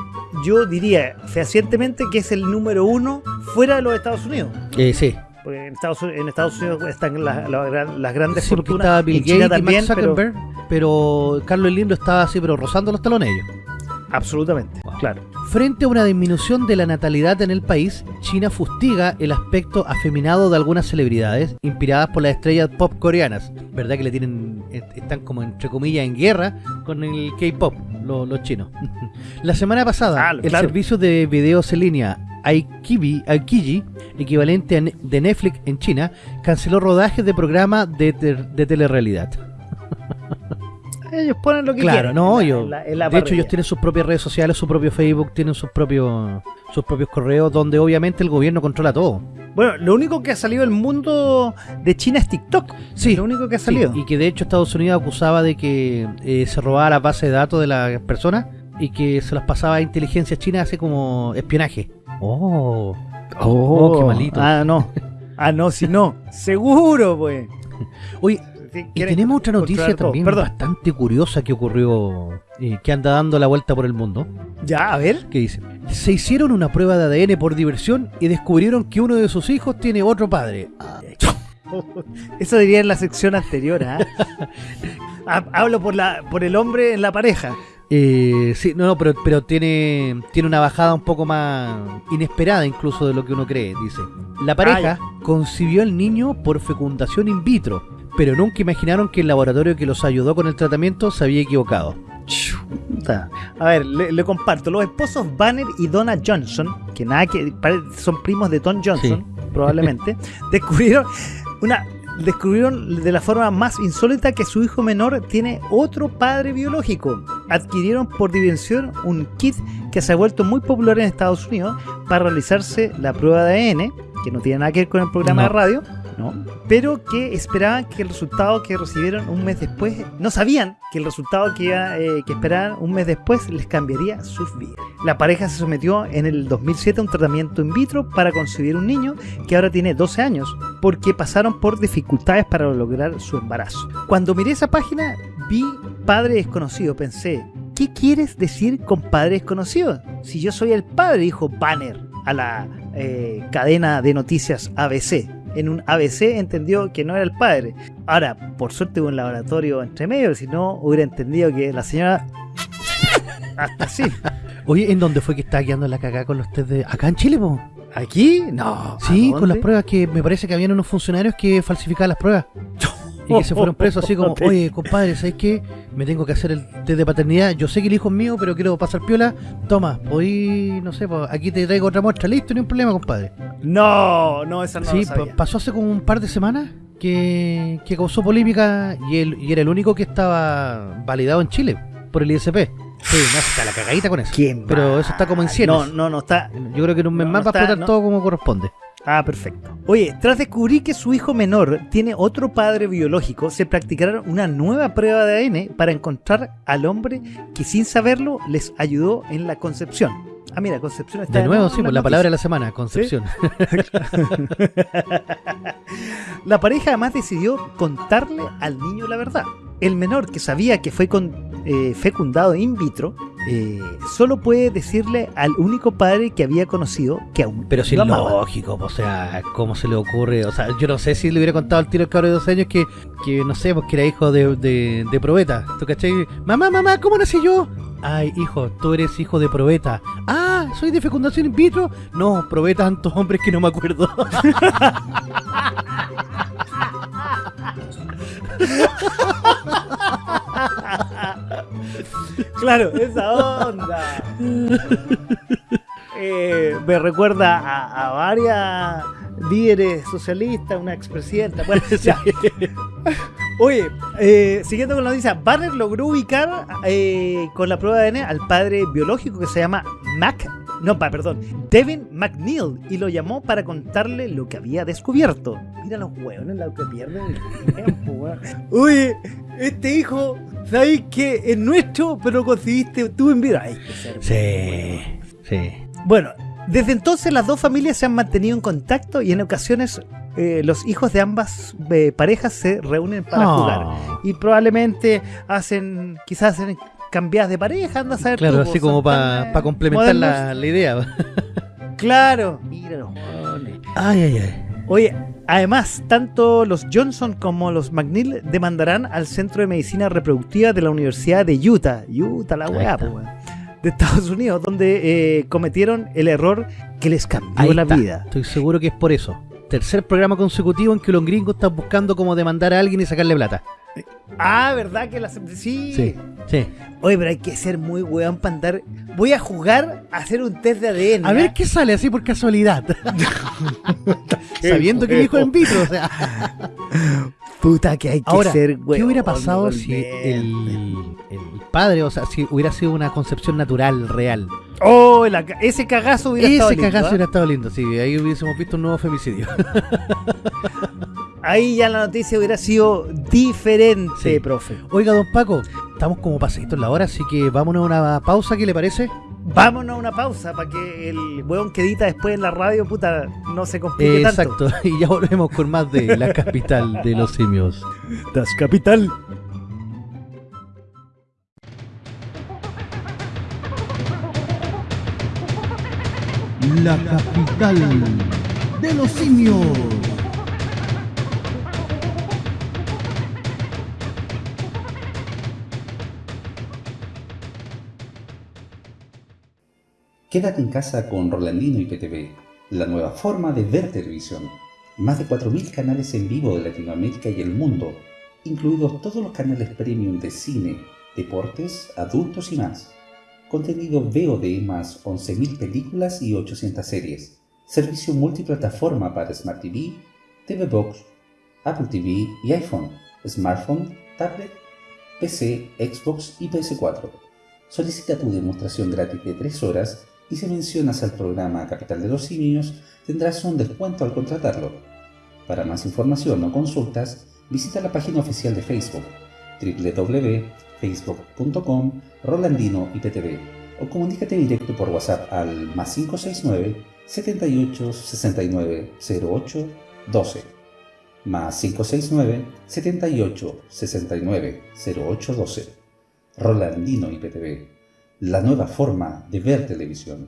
yo diría fehacientemente que es el número uno fuera de los Estados Unidos. Eh, sí. Porque en Estados, Unidos- en Estados Unidos están las, las gran- las grandes Sí, fortunas. estaba Bill Gates y también, Zuckerberg, pero, Carlos Slim lo estaba así, pero rozando los talones ellos. absolutamente, Wow. claro. Frente a una disminución de la natalidad en el país, China fustiga el aspecto afeminado de algunas celebridades inspiradas por las estrellas pop coreanas. ¿Verdad que le tienen est- están como entre comillas en guerra con el K-pop los, los chinos? la semana pasada, Ah, el claro. servicio de videos en línea Aikibi, Aikiji, equivalente de Netflix en China, canceló rodajes de programas de, telerrealidad. Ellos ponen lo que Claro, quieren. no, en la- yo- en la- en la de hecho, ellos tienen sus propias redes sociales, su propio Facebook, tienen sus propios sus propios correos, donde obviamente el gobierno controla todo. Bueno, lo único que ha salido del mundo de China es TikTok. Sí, Lo único que ha Sí, salido. y que de hecho Estados Unidos acusaba de que eh, se robaba la base de datos de las personas y que se las pasaba a inteligencia china hace como espionaje. Oh, Oh, qué malito. Ah, no. Ah, no, si no. Seguro, pues. Oye, y tenemos otra noticia también Perdón. bastante curiosa que ocurrió, eh, que anda dando la vuelta por el mundo. Ya, a ver. que dice, se hicieron una prueba de ADN por diversión y descubrieron que uno de sus hijos tiene otro padre. Ah, Eso diría en la sección anterior, ¿ah? Ha- Hablo por la por el hombre en la pareja. Eh, sí, no, no, pero, pero tiene, tiene una bajada un poco más inesperada incluso de lo que uno cree, dice. La pareja concibió al niño por fecundación in vitro, pero nunca imaginaron que el laboratorio que los ayudó con el tratamiento se había equivocado. Chuta. A ver, le, le comparto. Los esposos Banner y Donna Johnson, que nada que son primos de Tom Johnson, probablemente, descubrieron una descubrieron de la forma más insólita que su hijo menor tiene otro padre biológico. Adquirieron por diversión un kit que se ha vuelto muy popular en Estados Unidos para realizarse la prueba de ADN, que no tiene nada que ver con el programa No. de radio, pero que esperaban que el resultado que recibieron un mes después, no sabían que el resultado que, iba, eh, que esperaban un mes después les cambiaría sus vidas. La pareja se sometió en el 2007 a un tratamiento in vitro para concebir un niño que ahora tiene 12 años, porque pasaron por dificultades para lograr su embarazo. Cuando miré esa página, vi padre desconocido, pensé, ¿qué quieres decir con padre desconocido? Si yo soy el padre, dijo Banner a la eh, cadena de noticias ABC. En un ABC entendió que no era el padre. Ahora, por suerte hubo un laboratorio entre medio, si no hubiera entendido que la señora... Hasta sí. Oye, ¿en dónde fue que estaba quedando la cagada con los test de... Acá en Chile, po? ¿Aquí? No. Sí, ¿a con las pruebas que me parece que habían unos funcionarios que falsificaban las pruebas. Y que se fueron presos así como, oye, compadre, ¿sabes qué? Me tengo que hacer el test de paternidad. Yo sé que el hijo es mío, pero quiero pasar piola. Toma, voy, no sé, pues, aquí te traigo otra muestra. Listo, ni un problema, compadre. No, no, esa no sí, lo sabía. pa- pasó hace como un par de semanas que, que causó polémica y, él, y era el único que estaba validado en Chile por el ISP. Sí, no, está la cagadita con eso. ¿Quién Pero eso está como en cienes. No, no, no está. Yo creo que en un mes No, más no va a explotar todo como corresponde. Ah, perfecto. Oye, tras descubrir que su hijo menor tiene otro padre biológico, se practicaron una nueva prueba de ADN para encontrar al hombre que sin saberlo les ayudó en la concepción. Ah, mira, concepción está De nuevo, sí, pues la la palabra de la semana, Concepción. La pareja además decidió contarle al niño la verdad. El menor que sabía que fue con- eh, fecundado in vitro, eh, solo puede decirle al único padre que había conocido que aún Pero lo es amaba. lógico, o sea, ¿cómo se le ocurre? O sea, yo no sé si le hubiera contado al tiro al cabro de 12 años que, que no sé, pues que era hijo de, de, de probeta. ¿Tú cachai? Mamá, mamá, ¿cómo nací yo? Ay, hijo, tú eres hijo de probeta. Ah, ¿soy de fecundación in vitro? No, probeta tantos hombres que no me acuerdo. Claro, esa onda. Eh, me recuerda a, a varias líderes socialistas, una expresidenta. Bueno, ya. Oye, eh, siguiendo con la noticia, Banner logró ubicar eh, con la prueba de ADN al padre biológico que se llama Mac. No, pa- perdón, Devin McNeil y lo llamó para contarle lo que había descubierto. Mira los hueones lo que pierden el tiempo, weón. Oye, este hijo, ¿sabéis que es nuestro, pero lo conseguiste tú en vida? Ay, Sí, sí. bueno, desde entonces las dos familias se han mantenido en contacto y en ocasiones eh, los hijos de ambas eh, parejas se reúnen para Oh, jugar. Y probablemente hacen, quizás hacen cambiadas de pareja, anda a saber Claro, tú, así como para eh, complementar la, la idea. Claro, mira los jóvenes. Ay, ay, ay. Oye, además, tanto los Johnson como los McNeil demandarán al Centro de Medicina Reproductiva de la Universidad de Utah, Utah la weá, de Estados Unidos, donde eh, cometieron el error que les cambió Ahí la está. vida. Estoy seguro que es por eso. Tercer programa consecutivo en que los gringos están buscando cómo demandar a alguien y sacarle plata. Ah, ¿verdad que la sí. Sí, sí. Oye, pero hay que ser muy weón para andar. Voy a jugar a hacer un test de ADN. A ver ¿ya? qué sale así por casualidad. Sabiendo que es en vitro. O sea. Puta que hay que Ahora, ser weón. ¿qué hubiera pasado si el, el padre, o sea, si hubiera sido una concepción natural, real? Oh, la ese cagazo hubiera estado Ese lindo, cagazo ¿ah? hubiera estado lindo, sí. Ahí hubiésemos visto un nuevo femicidio. Ahí ya la noticia hubiera sido diferente, Sí. profe. Oiga, don Paco, estamos como pasaditos en la hora, así que vámonos a una pausa, ¿qué le parece? Vámonos a una pausa para que el hueón que edita después en la radio, puta, no se complique Exacto, tanto. y ya volvemos con más de la capital de los simios. Das Capital. La capital de los simios. Quédate en casa con Rolandino y PTV, la nueva forma de ver televisión. Más de 4.000 canales en vivo de Latinoamérica y el mundo, incluidos todos los canales premium de cine, deportes, adultos y más. Contenido VOD más 11.000 películas y 800 series. Servicio multiplataforma para Smart TV, TV Box, Apple TV y iPhone, smartphone, tablet, PC, Xbox y PS4. Solicita tu demostración gratis de 3 horas y si mencionas al programa Capital de los Simios tendrás un descuento al contratarlo. Para más información o consultas, visita la página oficial de Facebook www.facebook.com Rolandino IPTV o comunícate directo por WhatsApp al más 569 78 69 08 12 más 569 78 69 08 12 Rolandino IPTV la nueva forma de ver televisión.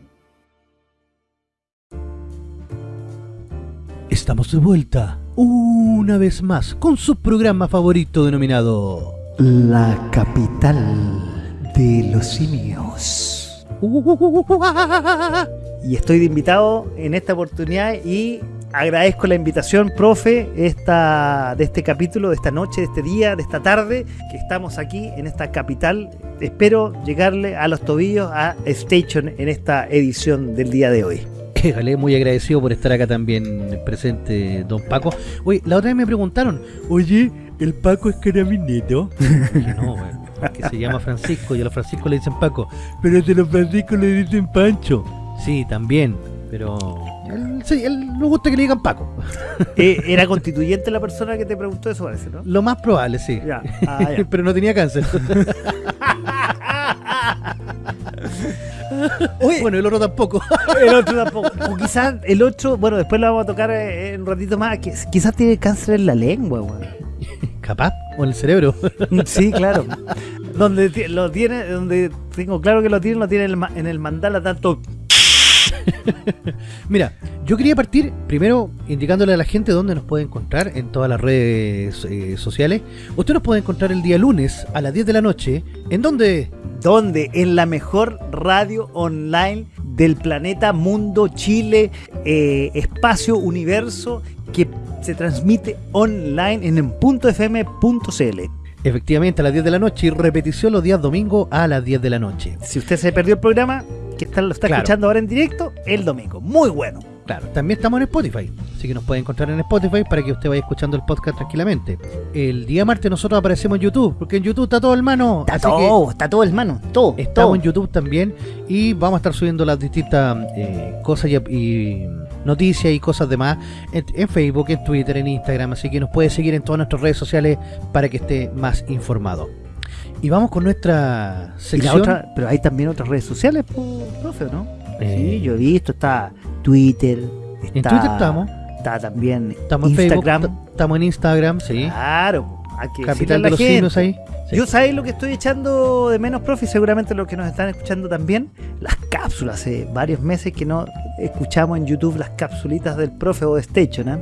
Estamos de vuelta una vez más con su programa favorito denominado La capital de los simios. Y estoy de invitado en esta oportunidad y agradezco la invitación, profe, esta, de este capítulo, de esta noche, de este día, de esta tarde, que estamos aquí en esta capital. Espero llegarle a los tobillos a Station en esta edición del día de hoy. Éjale, muy agradecido por estar acá también presente, don Paco. Oye, la otra vez me preguntaron, oye, ¿el Paco es carabineto? Dije, no, bueno, que se llama Francisco y a los Francisco le dicen Paco, pero a los Francisco le dicen Pancho. Sí, también, pero él, sí, él le gusta que le digan Paco. Eh, era constituyente la persona que te preguntó eso, parece, ¿no? Lo más probable, sí. Ya, ah, ya. pero no tenía cáncer. Oye, bueno, el otro tampoco. el otro tampoco. O quizás el otro, bueno, después lo vamos a tocar eh, en un ratito más, quizás tiene cáncer en la lengua, weón. Capaz, o en el cerebro. Sí, claro. donde lo tiene, donde tengo claro que lo tiene, lo tiene en el mandala tanto. Mira, yo quería partir primero indicándole a la gente dónde nos puede encontrar en todas las redes eh, sociales. Usted nos puede encontrar el día lunes a las 10 de la noche. ¿En dónde? ¿Dónde? En la mejor radio online del planeta, mundo, Chile, eh, espacio, universo, que se transmite online en puntofm.cl. Efectivamente, a las 10 de la noche y repetición los días domingo a las 10 de la noche. Si usted se perdió el programa, que está, lo está Claro. escuchando ahora en directo, el domingo. Muy bueno. Claro, también estamos en Spotify, así que nos puede encontrar en Spotify para que usted vaya escuchando el podcast tranquilamente. El día martes nosotros aparecemos en YouTube, porque en YouTube está todo hermano. Está así que todo, está todo, hermano. Todo. Estamos todo. en YouTube también y vamos a estar subiendo las distintas eh, cosas y, y noticias y cosas demás en, en Facebook, en Twitter, en Instagram, así que nos puede seguir en todas nuestras redes sociales para que esté más informado. Y vamos con nuestra Y la sección. otra, pero hay también otras redes sociales, profe, ¿no? Eh, Sí, yo he visto, está Twitter, está, En Twitter estamos, está también estamos Instagram. Facebook, estamos en Instagram, sí. Claro, hay que decirle a Capital de los gente. Ahí. Sí. Yo sabéis lo que estoy echando de menos, profe, y seguramente los que nos están escuchando también, las cápsulas. Hace varios meses que no escuchamos en YouTube las capsulitas del profe o de Station, ¿eh?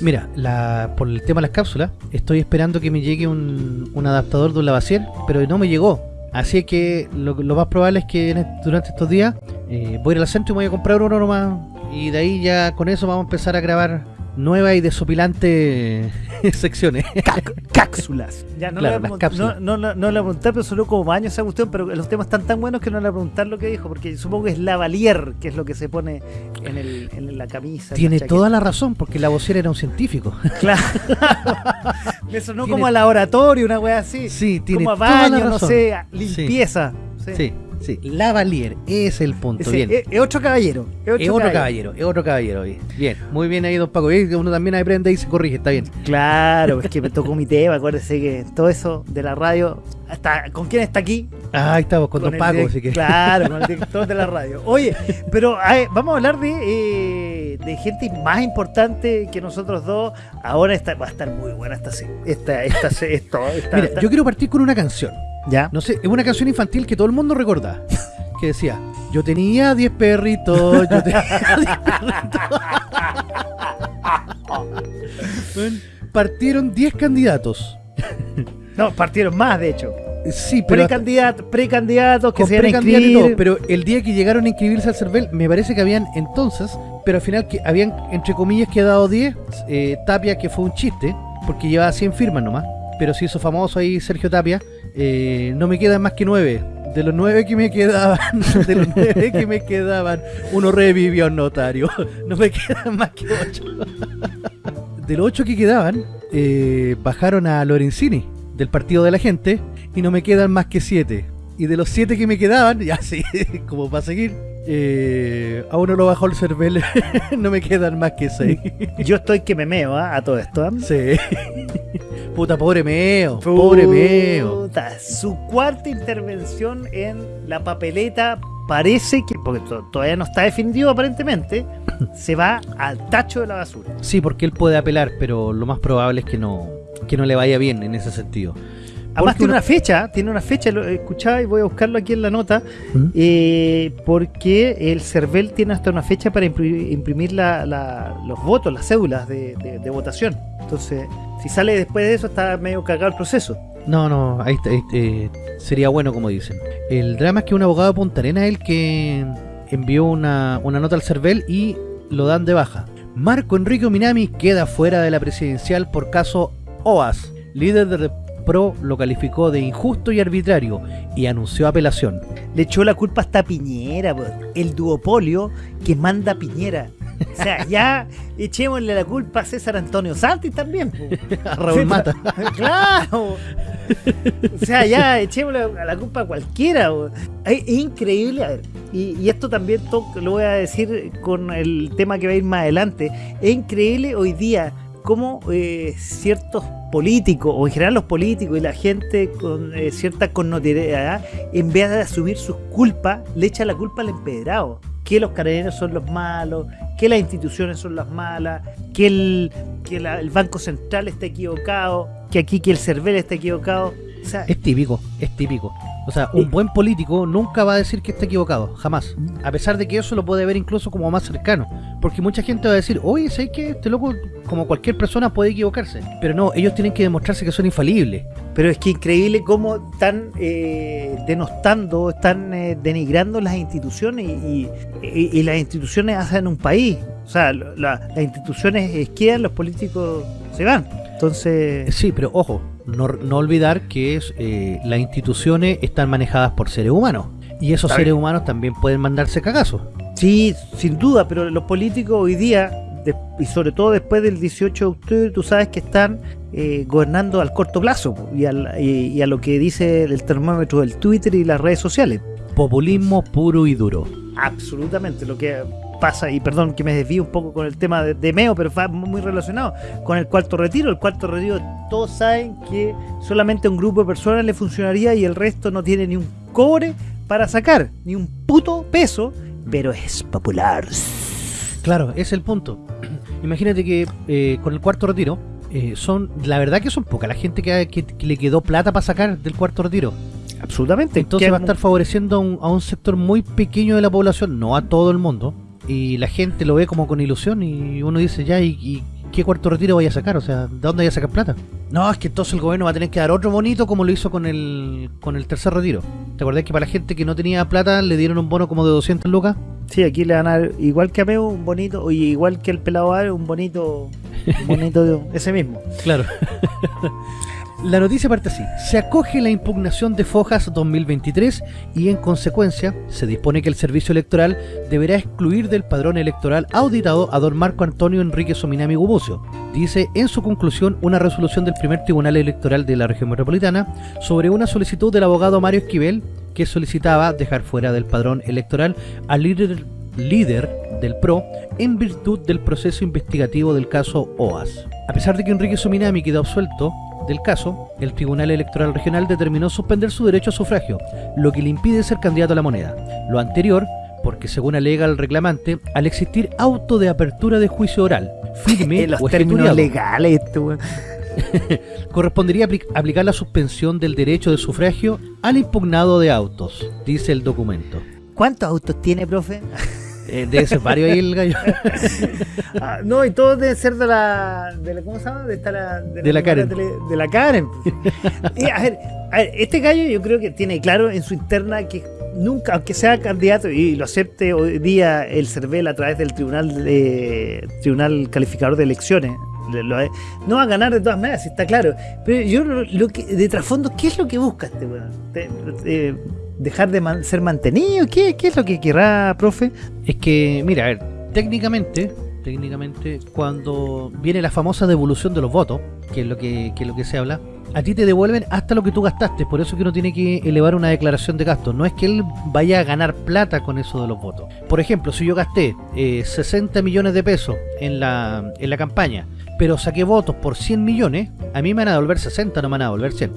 Mira, la, por el tema de las cápsulas, estoy esperando que me llegue un, un adaptador de un lavacier, pero no me llegó. Así que lo, más probable es que durante estos días eh, voy a ir al centro y me voy a comprar uno nomás. Y de ahí ya con eso vamos a empezar a grabar nuevas y desopilantes secciones. Cápsulas. Ya, no, Claro, le voy a las pregun- cápsulas. no, no, no, no le voy a preguntar, pero sonó como baño esa cuestión, pero los temas están tan buenos que no le voy a preguntar lo que dijo, porque supongo que es lavalier, que es lo que se pone en, el, en la camisa. en Tiene la toda la razón, porque la vocera era un científico. Claro. Me sonó Tiene- como a laboratorio, una wea así. Sí, tiene como a toda la baño, no sé, limpieza. Sí. Sí, Sí, Lavalier, ese es el punto. Ese- bien. es, es otro caballero. Es otro, Es otro caballero, es otro caballero. bien. Bien, muy bien ahí, don Paco. Uno también aprende y se corrige, está bien. Claro, es que me tocó mi tema, acuérdese que todo eso de la radio, hasta ¿con quién está aquí? Ah, ahí estamos con, don el Paco, así que. Claro, con el director de la radio. Oye, pero vamos a hablar de, eh, de gente más importante que nosotros dos. Ahora está, va a estar muy buena esta esta, esta, esta- Mira, esta- yo quiero partir con una canción. ya. No sé, es una canción infantil que todo el mundo recuerda. Que decía, yo tenía 10 perritos, yo tenía 10 perritos. Bueno, partieron 10 candidatos. No, partieron más, de hecho. Sí, pero hasta- Precandidatos, que se van a precandidato y inscribir. todo, pero el día que llegaron a inscribirse al CERVEL, me parece que habían entonces, pero al final que habían, entre comillas, quedado 10, eh, Tapia, que fue un chiste, porque llevaba 100 firmas nomás, pero se hizo famoso ahí Sergio Tapia, eh, no me quedan más que 9. De los 9 que me quedaban, de los 9 que me quedaban, uno revivió al notario. No me quedan más que 8. De los 8 que quedaban, eh, bajaron a Lorenzini del Partido de la Gente y no me quedan más que 7. Y de los 7 que me quedaban, ya sí, como para seguir, eh, a uno lo bajó el cervel, no me quedan más que 6. Yo estoy que me meo ¿ah? a todo esto. ¿ah? Sí. Puta, pobre meo, pobre meo. Su cuarta intervención en la papeleta parece que, porque to- todavía no está definido aparentemente, se va al tacho de la basura. Sí, porque él puede apelar, pero lo más probable es que no, que no le vaya bien en ese sentido. Además Porque tiene una- fecha, tiene una fecha, lo escuchaba y voy a buscarlo aquí en la nota, ¿Mm? eh, porque el CERVEL tiene hasta una fecha para impri- imprimir la- la- los votos, las cédulas de, de- de votación. Entonces, si sale después de eso, está medio cagado el proceso. No, no, ahí está, ahí, eh, sería bueno como dicen. El drama es que un abogado de Punta Arenas es el que envió una, una nota al CERVEL y lo dan de baja. Marco Enrique Minami queda fuera de la presidencial por caso OAS. Líder de PRO lo calificó de injusto y arbitrario y anunció apelación. Le echó la culpa hasta a Piñera, el duopolio que manda Piñera. O sea, ya echémosle la culpa a César Antonio Santi también. po. A Raúl Mata. claro. O sea, ya echémosle a la culpa a cualquiera. po. Es, increíble. a ver, y, y esto también lo voy a decir con el tema que va a ir más adelante. Es increíble hoy día cómo eh, ciertos políticos, o en general los políticos y la gente con eh, cierta connotación, en vez de asumir sus culpas, le echa la culpa al empedrado. Que los carabineros son los malos, que las instituciones son las malas, que el, que el Banco Central está equivocado, que aquí que el CERVEL está equivocado. O sea, Es típico, es típico. O sea, un buen político nunca va a decir que está equivocado, jamás. A pesar de que eso lo puede ver incluso como más cercano. Porque mucha gente va a decir, oye, ¿sabes qué? Este loco, como cualquier persona, puede equivocarse. Pero no, ellos tienen que demostrarse que son infalibles. Pero es que increíble cómo están eh, denostando, están eh, denigrando las instituciones y, y- y las instituciones hacen un país. O sea, la- las instituciones quedan, los políticos se van. Entonces, Sí, pero ojo, no, no olvidar que es, eh, las instituciones están manejadas por seres humanos. Y esos seres humanos también pueden mandarse cagazos. sí, sin duda, pero los políticos hoy día, de- y sobre todo después del 18 de octubre, tú sabes que están eh, gobernando al corto plazo po, y, al- y- y a lo que dice el termómetro del Twitter y las redes sociales. Populismo puro y duro. absolutamente lo que pasa, y perdón que me desvío un poco con el tema de, de Meo, pero va muy relacionado con el cuarto retiro. El cuarto retiro, todos saben que solamente a un grupo de personas le funcionaría y el resto no tiene ni un cobre para sacar, ni un puto peso, pero es popular. Claro, es el punto. Imagínate que eh, con el cuarto retiro, eh, son la verdad que son poca la gente que, que- que le quedó plata para sacar del cuarto retiro. Absolutamente. Entonces va a estar favoreciendo a un, a un sector muy pequeño de la población, no a todo el mundo. Y la gente lo ve como con ilusión y uno dice, ya, ¿y, y qué cuarto retiro vaya a sacar? O sea, ¿de dónde vaya a sacar plata? No, es que entonces el gobierno va a tener que dar otro bonito como lo hizo con el, con el tercer retiro. ¿Te acordás que para la gente que no tenía plata le dieron un bono como de 200 lucas? Sí, aquí le van a dar, igual que a Meo, un bonito, y igual que el pelado Ave, un bonito, un bonito, ese mismo. Claro. La noticia parte así. Se acoge la impugnación de Fojas 2023 y en consecuencia se dispone que el servicio electoral deberá excluir del padrón electoral auditado a don Marco Antonio Enrique Sominami Gubucio. Dice en su conclusión una resolución del primer tribunal electoral de la región metropolitana sobre una solicitud del abogado Mario Esquivel que solicitaba dejar fuera del padrón electoral al líder, líder del PRO en virtud del proceso investigativo del caso OAS. A pesar de que Enrique Sominami quedó absuelto del caso, el Tribunal Electoral Regional determinó suspender su derecho a sufragio, lo que le impide ser candidato a la moneda. Lo anterior porque según alega el reclamante, al existir auto de apertura de juicio oral, firme En los o términos legales, weón. correspondería apli- aplicar la suspensión del derecho de sufragio al impugnado de autos, dice el documento. ¿Cuántos autos tiene, profe? Eh, debe ser varios ahí el gallo. Ah, no, y todos deben ser de la, de la. ¿Cómo se llama? De, esta, la, De la Karen. De, de la Karen. Y, a, ver, a ver, este gallo yo creo que tiene claro en su interna que nunca, aunque sea candidato y lo acepte hoy día el CERVEL a través del Tribunal de, Tribunal Calificador de Elecciones, no va a ganar de todas maneras, está claro. Pero yo lo, lo que, de trasfondo, ¿qué es lo que busca este weón? ¿Dejar de man- ser mantenido? ¿Qué, ¿Qué es lo que querrá, profe? Es que, mira, a ver, técnicamente, técnicamente, cuando viene la famosa devolución de los votos, que es lo que, que es lo que se habla, a ti te devuelven hasta lo que tú gastaste, por eso que uno tiene que elevar una declaración de gastos. No es que él vaya a ganar plata con eso de los votos. Por ejemplo, si yo gasté eh, 60 millones de pesos en la, en la campaña, pero saqué votos por 100 millones, a mí me van a devolver 60, no me van a devolver 100.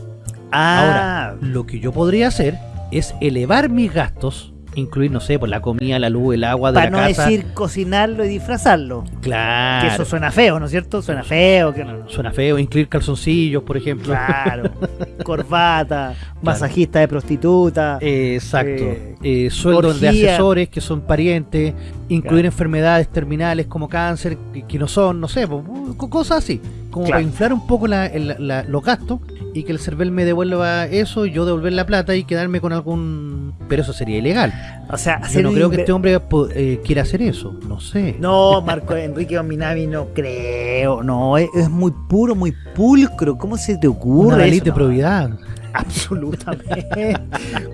Ah, Lo que yo podría hacer es elevar mis gastos, incluir, no sé, por la comida, la luz, el agua de para la no casa. decir cocinarlo y disfrazarlo. Claro. Que eso suena feo, ¿no es cierto? Suena feo. Que no, Suena feo, incluir calzoncillos, por ejemplo. Claro. Corbata, masajista de prostituta. Eh, Exacto. Eh, Eh, sueldos de asesores que son parientes, incluir Claro. enfermedades terminales como cáncer, que, que no son, no sé, cosas así. Como Claro. para inflar un poco la- el- la- los gastos y que el CERVEL me devuelva eso, yo devolver la plata y quedarme con algún... Pero eso sería ilegal. o sea, Yo no creo que este hombre eh, quiera hacer eso, no sé. No, Marco Enrique Ominami, no creo. No, es, es muy puro, muy pulcro. ¿Cómo se te ocurre? Una ley de No, probidad. Absolutamente.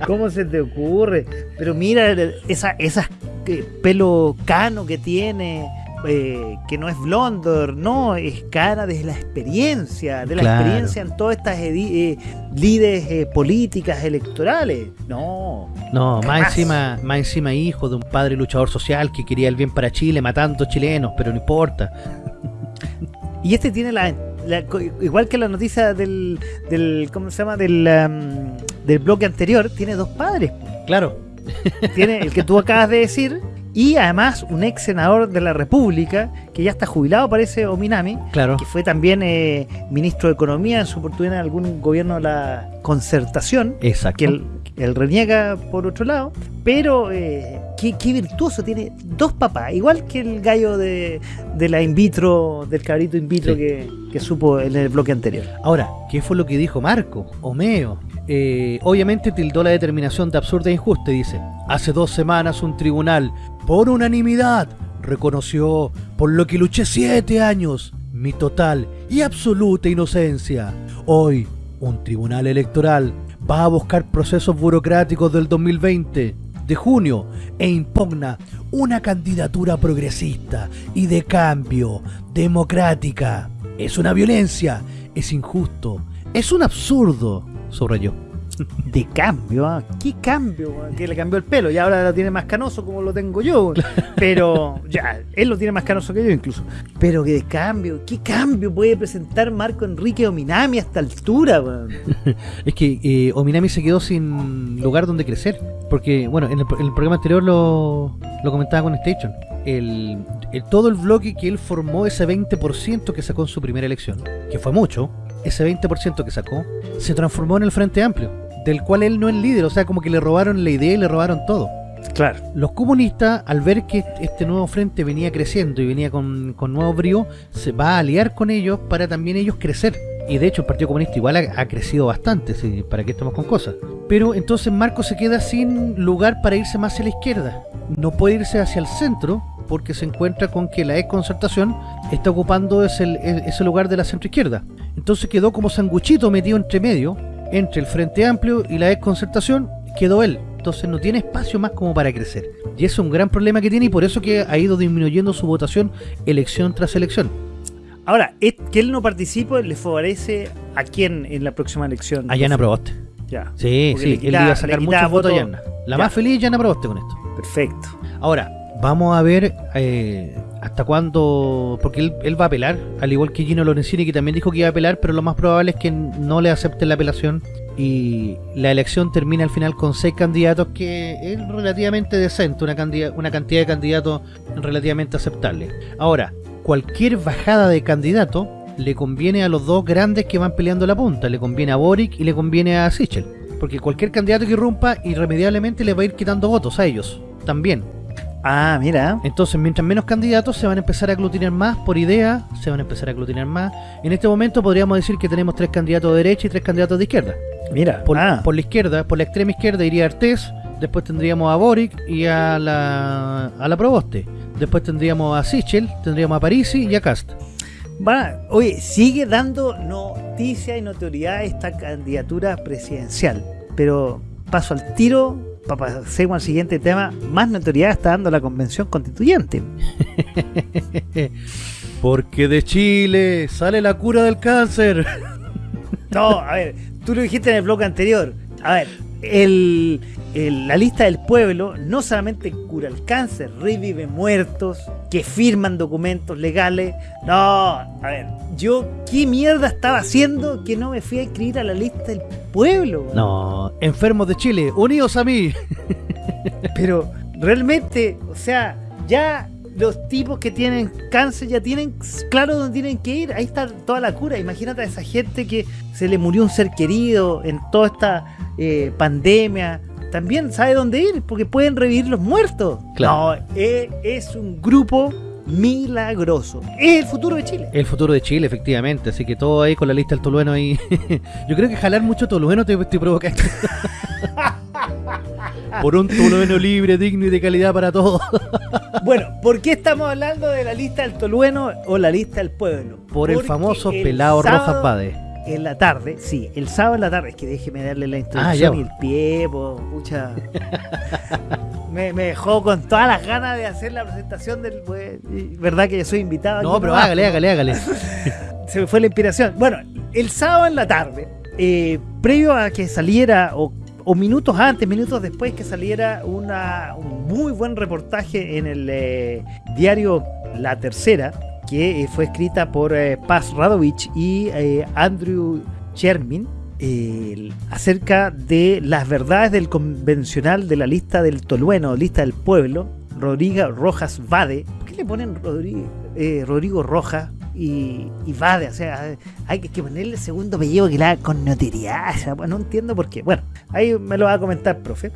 ¿Cómo se te ocurre? Pero mira esa, esas eh, pelo cano que tiene, eh, que no es blondor, no, es cara desde la experiencia, de la Claro. experiencia en todas estas eh, lides eh, políticas electorales. No. No, más encima, más encima hijo de un padre luchador social que quería el bien para Chile, matando chilenos, pero no importa. Y este tiene la, igual que la noticia del, del ¿cómo se llama? Del, um, del bloque anterior, tiene dos padres. Claro, Tiene el que tú acabas de decir y además un ex senador de la República que ya está jubilado, parece Ominami, claro. que fue también eh, ministro de Economía en su oportunidad en algún gobierno de la concertación, Exacto. que él, él reniega por otro lado, pero eh, qué, qué virtuoso, tiene dos papás, igual que el gallo de, de la in vitro, del cabrito in vitro Sí. que, que supo en el bloque anterior. Ahora, ¿qué fue lo que dijo Marco? Omeo. Eh, obviamente tildó la determinación de absurda e injusta y dice, hace dos semanas un tribunal, por unanimidad, reconoció por lo que luché siete años mi total y absoluta inocencia. Hoy, un tribunal electoral va a buscar procesos burocráticos del 2020 de junio e impugna una candidatura progresista y de cambio democrática. Es una violencia, es injusto, es un absurdo, subrayó. De cambio, ¿ah? ¿qué cambio? ah? Que le cambió el pelo y ahora lo tiene más canoso como lo tengo yo. Pero ya, él lo tiene más canoso que yo incluso. Pero que de cambio, ¿qué cambio puede presentar Marco Enrique Ominami a esta altura? Es que eh, Ominami se quedó sin lugar donde crecer. Porque, bueno, en el, en el programa anterior lo, lo comentaba con Station. El, el- todo el bloque que él formó, ese 20% que sacó en su primera elección, que fue mucho, ese 20% que sacó, se transformó en el Frente Amplio, del cual él no es líder. O sea, como que le robaron la idea y le robaron todo. Claro. Los comunistas, al ver que este nuevo frente venía creciendo y venía con, con nuevo brío, se va a aliar con ellos para también ellos crecer. Y de hecho el Partido Comunista igual ha, ha crecido bastante, sí, para que estemos con cosas. Pero entonces Marco se queda sin lugar para irse más hacia la izquierda. No puede irse hacia el centro porque se encuentra con que la ex concertación está ocupando ese, ese lugar de la centro izquierda. Entonces quedó como sanguchito metido entre medio, entre el Frente Amplio y la ex concertación, quedó él. Entonces no tiene espacio más como para crecer. Y ese es un gran problema que tiene y por eso que ha ido disminuyendo su votación elección tras elección. Ahora, es- que él no participe le favorece a quién en la próxima elección. A Yana Proboste. Ya. Sí, Porque sí, le él iba a sacar muchos votos a. Yarna. La Ya. más feliz Yana Proboste con esto. Perfecto. Ahora, vamos a ver eh, hasta cuándo, porque él, va a apelar, al igual que Gino Lorenzini, que también dijo que iba a apelar, pero lo más probable es que no le acepten la apelación y la elección termina al final con seis candidatos, que es relativamente decente, una cantidad de candidatos relativamente aceptable. Ahora, cualquier bajada de candidato le conviene a los dos grandes que van peleando la punta, le conviene a Boric y le conviene a Sichel, porque cualquier candidato que irrumpa irremediablemente le va a ir quitando votos a ellos, también. Ah, mira. Entonces, mientras menos candidatos se van a empezar a aglutinar más por idea, se van a empezar a aglutinar más. En este momento podríamos decir que tenemos tres candidatos de derecha y tres candidatos de izquierda. Mira. Por, ah, por la izquierda, por la extrema izquierda iría Artés, después tendríamos a Boric y a la, a la Proboste. Después tendríamos a Sichel, tendríamos a Parisi y a Cast. va- oye, sigue dando noticia y notoriedad esta candidatura presidencial. Pero paso al tiro, para pasemos al siguiente tema. Más notoriedad está dando la convención constituyente. Porque de Chile sale la cura del cáncer. No, a ver, tú lo dijiste en el blog anterior. A ver, el, el- la lista del pueblo no solamente cura el cáncer, revive muertos, que firman documentos legales. No, a ver, yo qué mierda estaba haciendo que no me fui a inscribir a la lista del pueblo. No, enfermos de Chile, unidos a mí. Pero realmente, o sea, ya los tipos que tienen cáncer ya tienen claro dónde tienen que ir. Ahí está toda la cura. Imagínate a esa gente que se le murió un ser querido en toda esta eh, pandemia. También sabe dónde ir porque pueden revivir los muertos. Claro. No, eh, es un grupo milagroso. Es el futuro de Chile. El futuro de Chile, efectivamente. Así que todo ahí con la lista del tolueno ahí. Yo creo que jalar mucho tolueno te, te provoca esto. Por un tolueno libre, digno y de calidad para todos. Bueno, ¿por qué estamos hablando de la lista del Tolueno o la lista del pueblo? Por el famoso el pelado Rojas Bade. En la tarde, sí, el sábado en la tarde, es que déjeme darle la Ah, introducción ya, y el pie, po, pucha. me, me dejó con todas las ganas de hacer la presentación del. pues, verdad que yo soy invitado. No, pero hágale, hágale, hágale. Se me fue la inspiración. Bueno, el sábado en la tarde, eh, previo a que saliera, o, o minutos antes, minutos después que saliera una, un muy buen reportaje en el eh, diario La Tercera, que eh, fue escrita por eh, Paz Radovich y eh, Andrew Chermin, eh, acerca de las verdades del convencional de la lista del Tolueno, lista del pueblo, Rodrigo Rojas Vade. ¿Por qué le ponen Rodrigo, eh, Rojas y, Vade? O sea, hay que ponerle el segundo apellido que la con notoriedad. no entiendo por qué. Bueno, ahí me lo va a comentar, profe.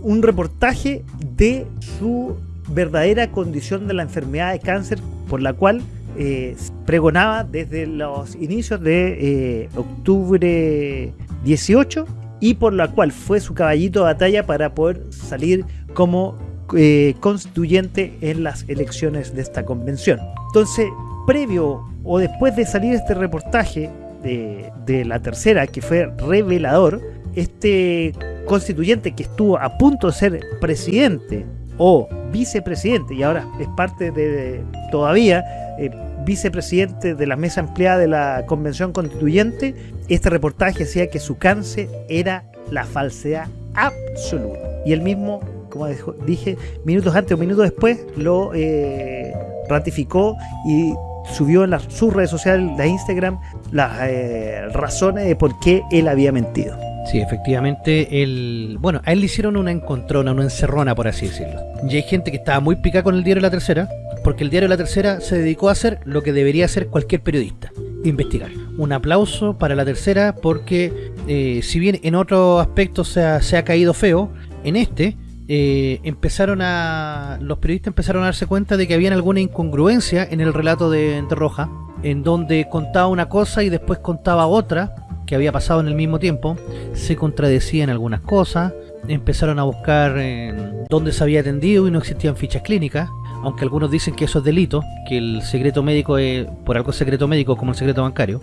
Un reportaje de su verdadera condición de la enfermedad de cáncer por la cual eh, pregonaba desde los inicios de eh, octubre 18 y por la cual fue su caballito de batalla para poder salir como eh, constituyente en las elecciones de esta convención. Entonces, previo o después de salir este reportaje de, de la tercera, que fue revelador, este constituyente que estuvo a punto de ser presidente o vicepresidente y ahora es parte de todavía eh, vicepresidente de la mesa empleada de la convención constituyente, este reportaje decía que su cáncer era la falsedad absoluta. Y él mismo, como dije, minutos antes o minutos después, lo eh, ratificó y subió en las, sus redes sociales, de Instagram, las eh, razones de por qué él había mentido. Sí, efectivamente, el... bueno, a él le hicieron una encontrona, una encerrona, por así decirlo. Y hay gente que estaba muy picada con el diario La Tercera, porque el diario La Tercera se dedicó a hacer lo que debería hacer cualquier periodista, investigar. Un aplauso para La Tercera, porque eh, si bien en otros aspectos se ha, se ha caído feo, en este eh, empezaron a... los periodistas empezaron a darse cuenta de que había alguna incongruencia en el relato de, de Roja, en donde contaba una cosa y después contaba otra, que había pasado en el mismo tiempo, se contradecían algunas cosas, empezaron a buscar eh, dónde se había atendido y no existían fichas clínicas, aunque algunos dicen que eso es delito, que el secreto médico es por algo secreto médico como el secreto bancario,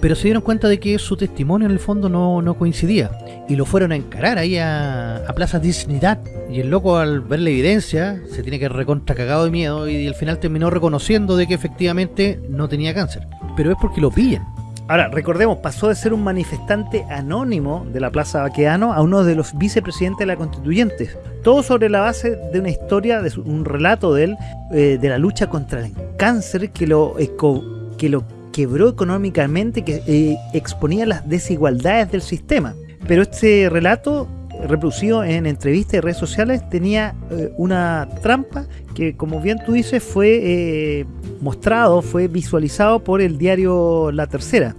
pero se dieron cuenta de que su testimonio en el fondo no, no coincidía y lo fueron a encarar ahí a, a Plaza Dignidad y el loco al ver la evidencia se tiene que recontra cagado de miedo y al final terminó reconociendo de que efectivamente no tenía cáncer, pero es porque lo pillan. Ahora, recordemos, pasó de ser un manifestante anónimo de la Plaza Baqueano a uno de los vicepresidentes de la Constituyente. Todo sobre la base de una historia, de un relato de él, eh, de la lucha contra el cáncer que lo, que lo quebró económicamente, que eh, exponía las desigualdades del sistema. Pero este relato, reproducido en entrevistas y redes sociales, tenía eh, una trampa que, como bien tú dices, fue eh, mostrado, fue visualizado por el diario La Tercera.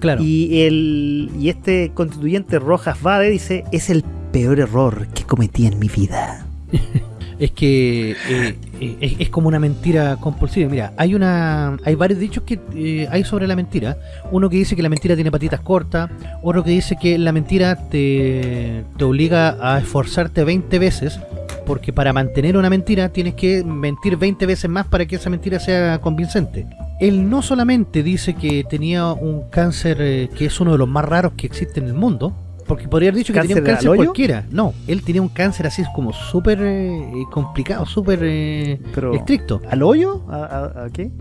Claro. Y, el, y este constituyente Rojas Vade dice, es el peor error que cometí en mi vida. Es que eh, eh, es, como una mentira compulsiva. Mira, hay una hay varios dichos que eh, hay sobre la mentira. Uno que dice que la mentira tiene patitas cortas, otro que dice que la mentira te, te obliga a esforzarte 20 veces, porque para mantener una mentira tienes que mentir 20 veces más para que esa mentira sea convincente. Él no solamente dice que tenía un cáncer que es uno de los más raros que existe en el mundo, porque podría haber dicho que tenía un ¿Cáncer cualquiera. No, él tenía un cáncer así como súper eh, complicado, súper eh, estricto. ¿Al hoyo? ¿A, a- a qué?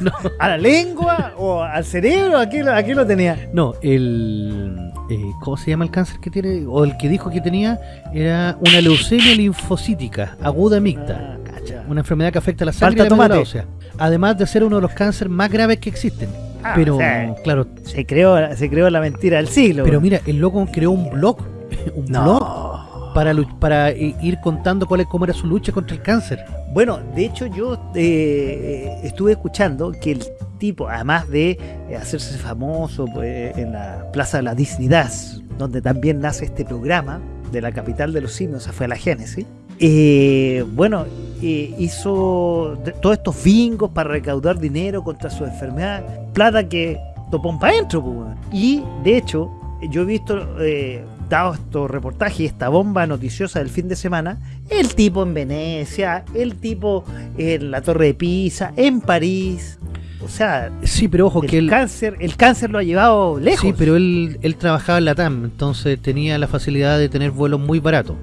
No. ¿A la lengua? ¿O al cerebro? ¿A qué, lo- a qué lo tenía? No, el... eh, ¿Cómo se llama el cáncer que tiene? O el que dijo que tenía era una leucemia linfocítica aguda mixta. Ah. Una enfermedad que afecta a la sangre Falta y la tomate. Además de ser uno de los cánceres más graves que existen. Ah, pero, o sea, claro, se creó, se creó la mentira del siglo. pero mira, el loco creó un blog. Un blog para, para ir contando cuál es, cómo era su lucha contra el cáncer. Bueno, de hecho yo eh, estuve escuchando que el tipo, además de hacerse famoso pues, en la Plaza de la Dignidad, donde también nace este programa de la capital de los simios, esa fue la génesis, eh, bueno, eh, hizo todos estos bingos para recaudar dinero contra su enfermedad, plata que topón para adentro. Y de hecho, yo he visto, eh, dado estos reportajes y esta bomba noticiosa del fin de semana, el tipo en Venecia, el tipo en la Torre de Pisa, en París. O sea, Sí, pero ojo el que él... cáncer, el cáncer lo ha llevado lejos. Sí, pero él, él trabajaba en la TAM, entonces tenía la facilidad de tener vuelos muy baratos.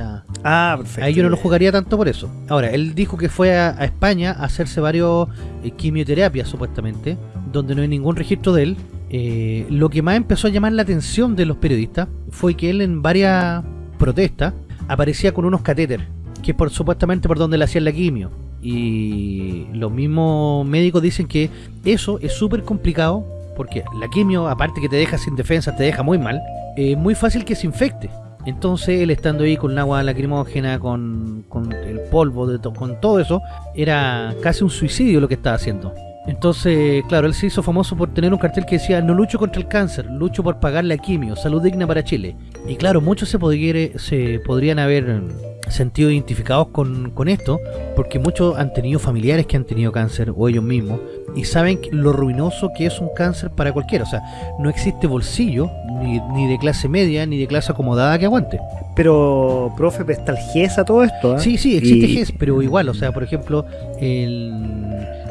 Sea, Ah, perfecto. Ahí yo no lo jugaría tanto por eso. Ahora, él dijo que fue a, a España a hacerse varios eh, quimioterapias, supuestamente, donde no hay ningún registro de él. Eh, lo que más empezó a llamar la atención de los periodistas fue que él en varias protestas aparecía con unos catéteres, que por supuestamente por donde le hacían la quimio. Y los mismos médicos dicen que eso es súper complicado, porque la quimio, aparte que te deja sin defensa, te deja muy mal, es muy fácil que se infecte. Entonces él estando ahí con el agua lacrimógena, con, con el polvo, de con todo eso, era casi un suicidio lo que estaba haciendo. Entonces, claro, él se hizo famoso por tener un cartel que decía, no lucho contra el cáncer, lucho por pagar la quimio, salud digna para Chile. Y claro, muchos se, podría- se podrían haber mm, sentido identificados con, con esto, porque muchos han tenido familiares que han tenido cáncer, o ellos mismos, y saben lo ruinoso que es un cáncer para cualquiera. O sea, no existe bolsillo, ni, ni de clase media, ni de clase acomodada que aguante. Pero, profe, está el GES a todo esto. ¿ah? Sí, sí, existe Y- GES, pero igual, o sea, por ejemplo, el,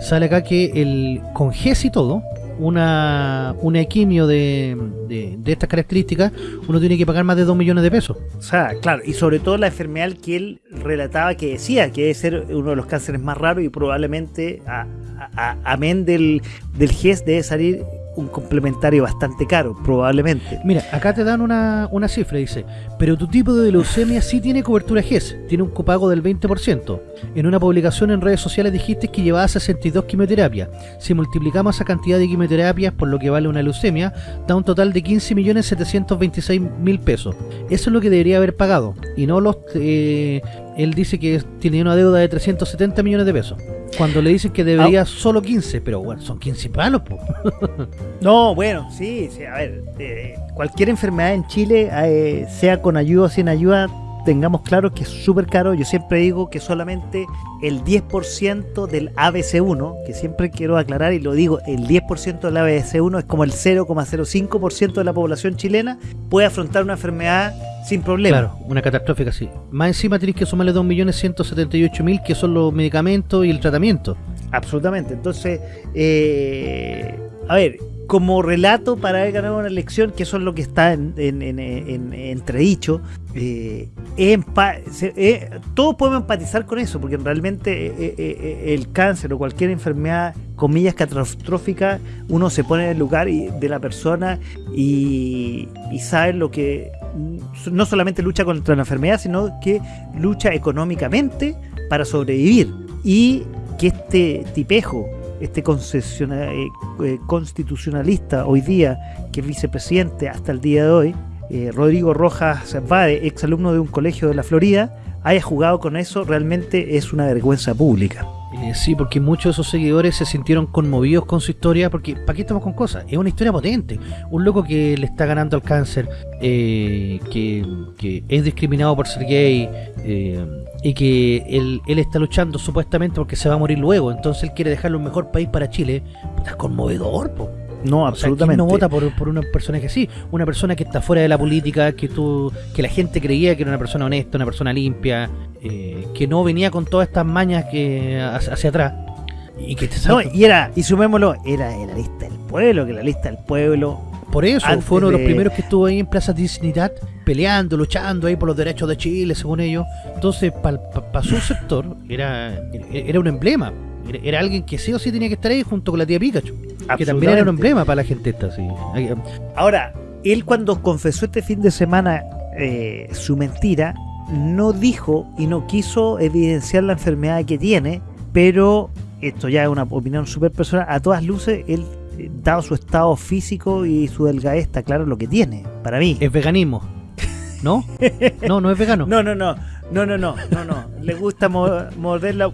sale acá que el con GES y todo, una, una quimio de, de, estas características, uno tiene que pagar más de 2 millones de pesos. O sea, claro, y sobre todo la enfermedad que él relataba que decía que debe ser uno de los cánceres más raros y probablemente, a- a- a- amén del, del GES, debe salir un complementario bastante caro, probablemente. Mira, acá te dan una, una cifra, dice, pero tu tipo de leucemia sí tiene cobertura GES, tiene un copago del 20%. En una publicación en redes sociales dijiste que llevabas 62 quimioterapias. Si multiplicamos esa cantidad de quimioterapias por lo que vale una leucemia, da un total de 15.726.000 pesos. Eso es lo que debería haber pagado, y no los... eh, él dice que tiene una deuda de 370 millones de pesos. Cuando le dicen que debería solo 15, pero bueno, son 15 palos, po. No, bueno, sí, sí, a ver, eh, cualquier enfermedad en Chile, eh, sea con ayuda o sin ayuda, tengamos claro que es súper caro. Yo siempre digo que solamente el 10% del ABC1, que siempre quiero aclarar y lo digo, el 10% del ABC1 es como el 0,05% de la población chilena, puede afrontar una enfermedad sin problema. Claro, una catastrófica, sí. Más encima tenés que sumarle 2.178.000 que son los medicamentos y el tratamiento. Absolutamente. Entonces, eh, a ver, como relato para haber ganado una elección, que eso es lo que está en, en- en- en- entredicho, eh, eh, todos podemos empatizar con eso, porque realmente eh, el cáncer o cualquier enfermedad, comillas, catastrófica, uno se pone en el lugar y- de la persona y, y sabe lo que mm, no solamente lucha contra la enfermedad, sino que lucha económicamente para sobrevivir. Y que este tipejo, este eh, eh, constitucionalista hoy día, que es vicepresidente hasta el día de hoy, eh, Rodrigo Rojas Vade, ex alumno de un colegio de la Florida, haya jugado con eso, realmente es una vergüenza pública. Eh, sí, porque muchos de esos seguidores se sintieron conmovidos con su historia, porque ¿para qué estamos con cosas? Es una historia potente. Un loco que le está ganando al cáncer, eh, que, que es discriminado por ser gay, eh, y que él, él está luchando supuestamente porque se va a morir luego, entonces él quiere dejarle un mejor país para Chile. Puta, es conmovedor, po. No, O sea, absolutamente. ¿quién no vota por, por un personaje así? Una persona que está fuera de la política, que tú, que la gente creía que era una persona honesta, una persona limpia, eh, que no venía con todas estas mañas que hacia, atrás. Y que No, y era, y sumémoslo, era de la lista del pueblo, que la lista del pueblo por eso fue uno de los primeros que estuvo ahí en Plaza Dignidad peleando, luchando ahí por los derechos de Chile, según ellos. Entonces, para su sector, era, era un emblema. Era, era alguien que sí o sí tenía que estar ahí junto con la tía Pikachu. Que también era un emblema para la gente esta, sí. Ahora, él cuando confesó este fin de semana eh, su mentira, no dijo y no quiso evidenciar la enfermedad que tiene, pero esto ya es una opinión súper personal, a todas luces, él, eh, dado su estado físico y su delgadez, está claro lo que tiene, para mí. Es veganismo. ¿No? No, no es vegano. No, no, no, no, no, no, no, no, le gusta mo- morder la,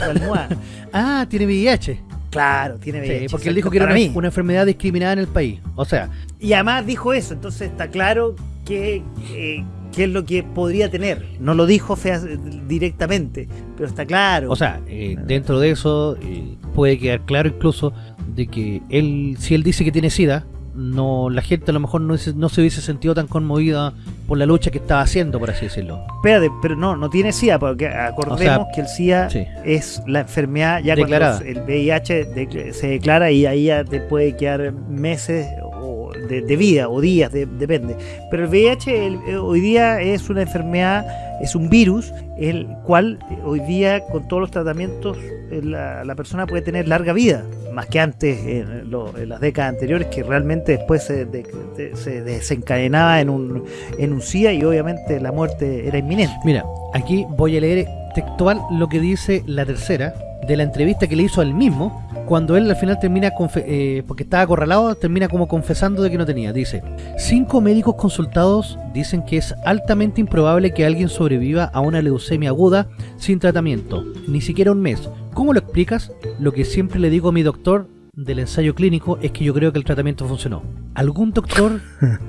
la almohada. Ah, tiene VIH. Claro, tiene Sí, VIH, porque él dijo que era una, una enfermedad discriminada en el país. O sea, Y además dijo eso, entonces está claro que, eh, qué es lo que podría tener. No lo dijo fea- directamente, pero está claro. o sea, eh, dentro de eso eh, puede quedar claro incluso de que él, si él dice que tiene SIDA, no la gente a lo mejor no, se- no se hubiese sentido tan conmovida por la lucha que estaba haciendo, por así decirlo. Espérate, pero no, no tiene SIDA, porque acordemos O sea, que el SIDA sí. es la enfermedad ya Declarada. cuando el VIH de- se declara y ahí ya te puede quedar meses de, de vida o días, de- depende. Pero el VIH eh, hoy día es una enfermedad, es un virus, el cual eh, hoy día con todos los tratamientos eh, la, la persona puede tener larga vida, más que antes en, lo- en las décadas anteriores que realmente después se, de- se desencadenaba en un, en y obviamente la muerte era inminente. Mira, aquí voy a leer textual lo que dice la tercera de la entrevista que le hizo al mismo cuando él al final termina, eh, porque estaba acorralado, termina como confesando de que no tenía. Dice, cinco médicos consultados dicen que es altamente improbable que alguien sobreviva a una leucemia aguda sin tratamiento, ni siquiera un mes. ¿Cómo lo explicas? Lo que siempre le digo a mi doctor del ensayo clínico es que yo creo que el tratamiento funcionó. ¿Algún doctor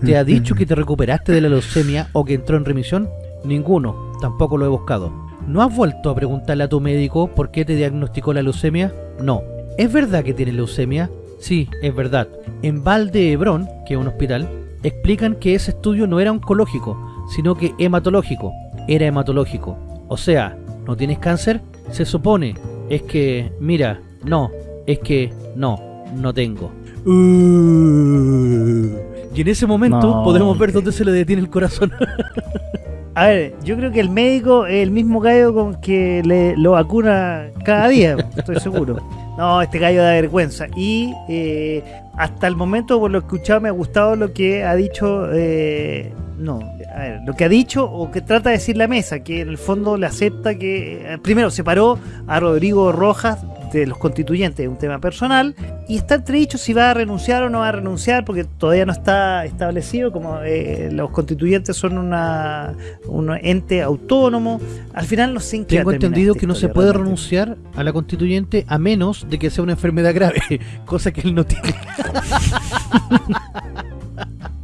te ha dicho que te recuperaste de la leucemia o que entró en remisión? Ninguno, tampoco lo he buscado. ¿No has vuelto a preguntarle a tu médico por qué te diagnosticó la leucemia? No. ¿Es verdad que tienes leucemia? Sí, es verdad. En Valdehebrón, que es un hospital, explican que ese estudio no era oncológico, sino que hematológico. Era hematológico. O sea, ¿no tienes cáncer? Se supone. Es que, mira, no. Es que, no, no tengo. Y en ese momento No, podemos ver dónde se le detiene el corazón. A ver, yo creo que el médico es el mismo gallo con que le, lo vacuna cada día, estoy seguro. No, este gallo da vergüenza. Y eh, hasta el momento, por lo escuchado, me ha gustado lo que ha dicho. eh, no, a ver, lo que ha dicho o que trata de decir la mesa, que en el fondo le acepta que. eh, primero, separó a Rodrigo Rojas de los constituyentes, es un tema personal, y está entredicho si va a renunciar o no va a renunciar, porque todavía no está establecido, como eh, los constituyentes son una, un ente autónomo. Al final no sé en Tengo entendido que no se puede realmente. renunciar a la constituyente a menos de que sea una enfermedad grave, cosa que él no tiene.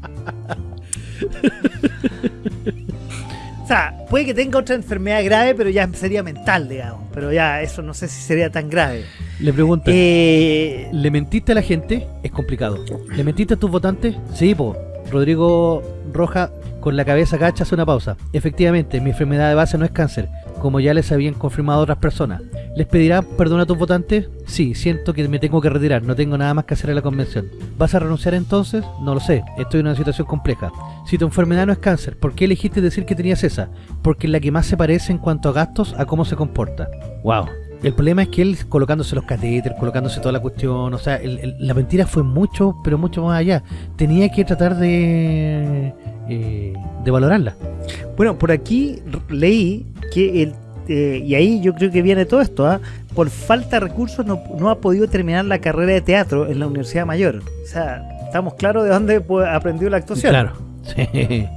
O sea, puede que tenga otra enfermedad grave, pero ya sería mental, digamos. Pero ya eso no sé si sería tan grave. Le pregunta, Eh, ¿le mentiste a la gente? Es complicado. ¿Le mentiste a tus votantes? Sí, po. Rodrigo Roja con la cabeza gacha hace una pausa. Efectivamente, mi enfermedad de base no es cáncer, como ya les habían confirmado otras personas. ¿Les pedirá perdón a tus votantes? Sí, siento que me tengo que retirar, no tengo nada más que hacer en la convención. ¿Vas a renunciar entonces? No lo sé, estoy en una situación compleja. Si tu enfermedad no es cáncer, ¿por qué elegiste decir que tenías esa? Porque es la que más se parece en cuanto a gastos a cómo se comporta. Wow. El problema es que él colocándose los catéteres, colocándose toda la cuestión, o sea, el- la mentira fue mucho, pero mucho más allá. Tenía que tratar de, eh, de valorarla. Bueno, por aquí leí que el eh, y ahí yo creo que viene todo esto, ¿ah? por falta de recursos no, no ha podido terminar la carrera de teatro en la Universidad Mayor. O sea, estamos claros de dónde aprendió la actuación. Claro. Sí.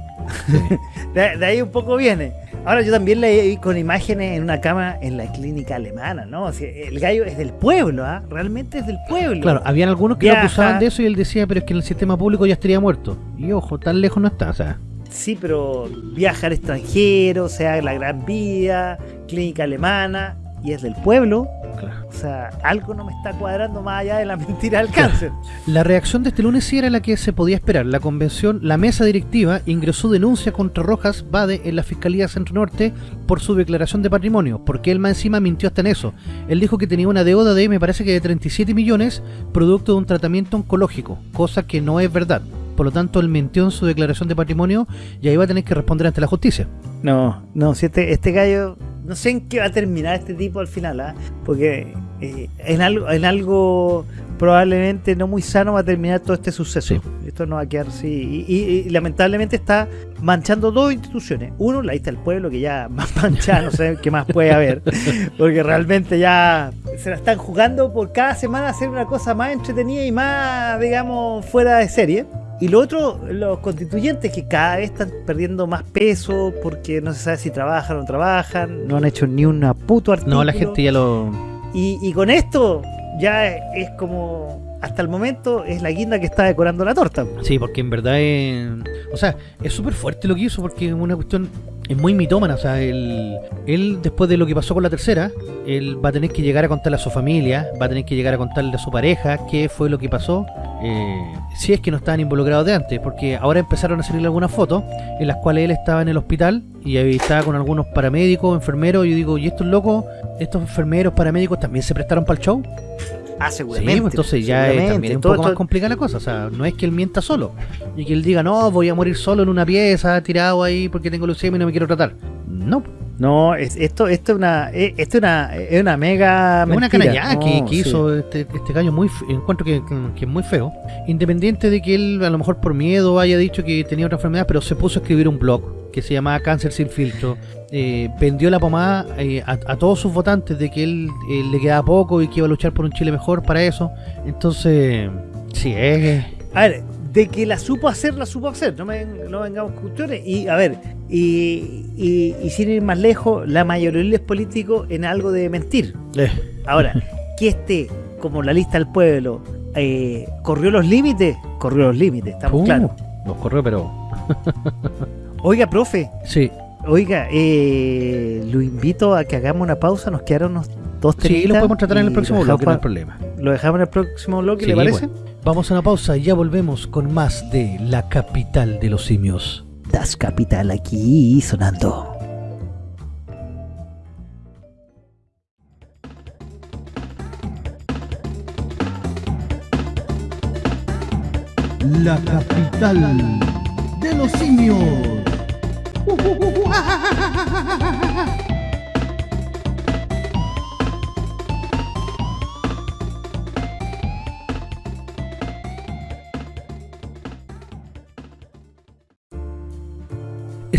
De, de ahí un poco viene. Ahora yo también leí con imágenes en una cama en la clínica alemana, ¿no? O sea, el gallo es del pueblo, ¿ah? Realmente es del pueblo. Claro, habían algunos que Viaja. lo acusaban de eso y él decía, pero es que en el sistema público ya estaría muerto. Y ojo, tan lejos no está, o sea. Sí, pero viaja al extranjero, o sea, la gran vida, clínica alemana, y es del pueblo. Claro. O sea, algo no me está cuadrando más allá de la mentira del cáncer. La reacción de este lunes sí era la que se podía esperar. La convención, la mesa directiva ingresó denuncia contra Rojas Bade en la Fiscalía Centro Norte por su declaración de patrimonio, porque él más encima mintió hasta en eso. Él dijo que tenía una deuda de, me parece que de 37 millones, producto de un tratamiento oncológico, cosa que no es verdad. Por lo tanto, él mintió en su declaración de patrimonio y ahí va a tener que responder ante la justicia. No, no, si este, este gallo, no sé en qué va a terminar este tipo al final, ¿ah? Porque eh, en, algo, en algo probablemente no muy sano va a terminar todo este suceso. Sí. Esto no va a quedar así. Y, y- y lamentablemente está manchando dos instituciones. Uno, la lista del pueblo, que ya más manchada, no sé qué más puede haber. Porque realmente ya se la están jugando por cada semana hacer una cosa más entretenida y más, digamos, fuera de serie. Y lo otro, los constituyentes que cada vez están perdiendo más peso porque no se sabe si trabajan o no trabajan, no han hecho ni una puto artículo. No, la gente ya lo... Y, y con esto ya es como, hasta el momento, es la guinda que está decorando la torta. Sí, porque en verdad es... O sea, es súper fuerte lo que hizo porque es una cuestión... Es muy mitómana, o sea, él, él después de lo que pasó con la tercera, él va a tener que llegar a contarle a su familia, va a tener que llegar a contarle a su pareja qué fue lo que pasó, eh, si es que no estaban involucrados de antes, porque ahora empezaron a salir algunas fotos en las cuales él estaba en el hospital y ahí estaba con algunos paramédicos, enfermeros, y yo digo, ¿y estos locos, estos enfermeros, paramédicos también se prestaron para el show? Ah, Sí, seguramente. pues entonces ya es, también es un Todo poco más complicada la cosa. O sea, no es que él mienta solo y que él diga, no, voy a morir solo en una pieza, tirado ahí porque tengo leucemia y no me quiero tratar. No, No, es, esto, esto es una, es, esto es una, es una mega es una canallada que, No, que sí. hizo este, este gallo muy encuentro que, que es muy feo. Independiente de que él a lo mejor por miedo haya dicho que tenía otra enfermedad, pero se puso a escribir un blog que se llamaba Cáncer sin filtro. Eh, vendió la pomada eh, a, a todos sus votantes de que él eh, le quedaba poco y que iba a luchar por un Chile mejor para eso. Entonces, sí, es... A ver, de que la supo hacer, la supo hacer. No, me, no vengamos con cuestiones. Y a ver, y, y, y sin ir más lejos, la mayoría es político en algo de mentir. eh, Ahora, que este, como la lista del pueblo, eh, corrió los límites, corrió los límites, estamos Uh, claros. Nos corrió, pero. Oiga, profe, Sí, oiga, eh, lo invito a que hagamos una pausa, nos quedaron unos dos sí, lo podemos tratar en el próximo lo bloque, no hay problema. lo dejamos en el próximo bloque, Sí, ¿le parece? bueno. Vamos a una pausa y ya volvemos con más de la capital de los simios. Das Capital aquí sonando. La capital de los simios.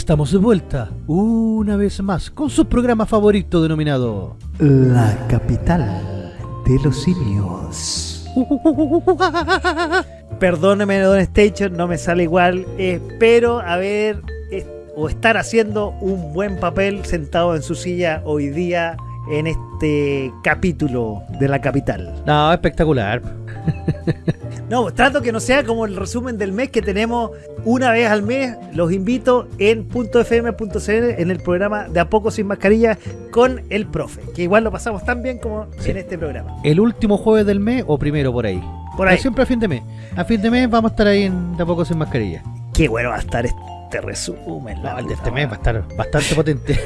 Estamos de vuelta una vez más con su programa favorito denominado. La capital de los simios. Perdóneme, Don Station, no me sale igual. Espero haber o estar haciendo un buen papel sentado en su silla hoy día en este capítulo de la capital. No, espectacular. No, trato que no sea como el resumen del mes que tenemos una vez al mes. Los invito en .fm.cl en el programa de A Poco Sin Mascarilla con el profe, que igual lo pasamos tan bien como Sí. en este programa. El último jueves del mes o primero por ahí. Por ahí. Siempre a fin de mes. A fin de mes vamos a estar ahí en De a poco sin mascarilla. Qué bueno va a estar este resumen. la No, el de puta este mes va a estar bastante potente.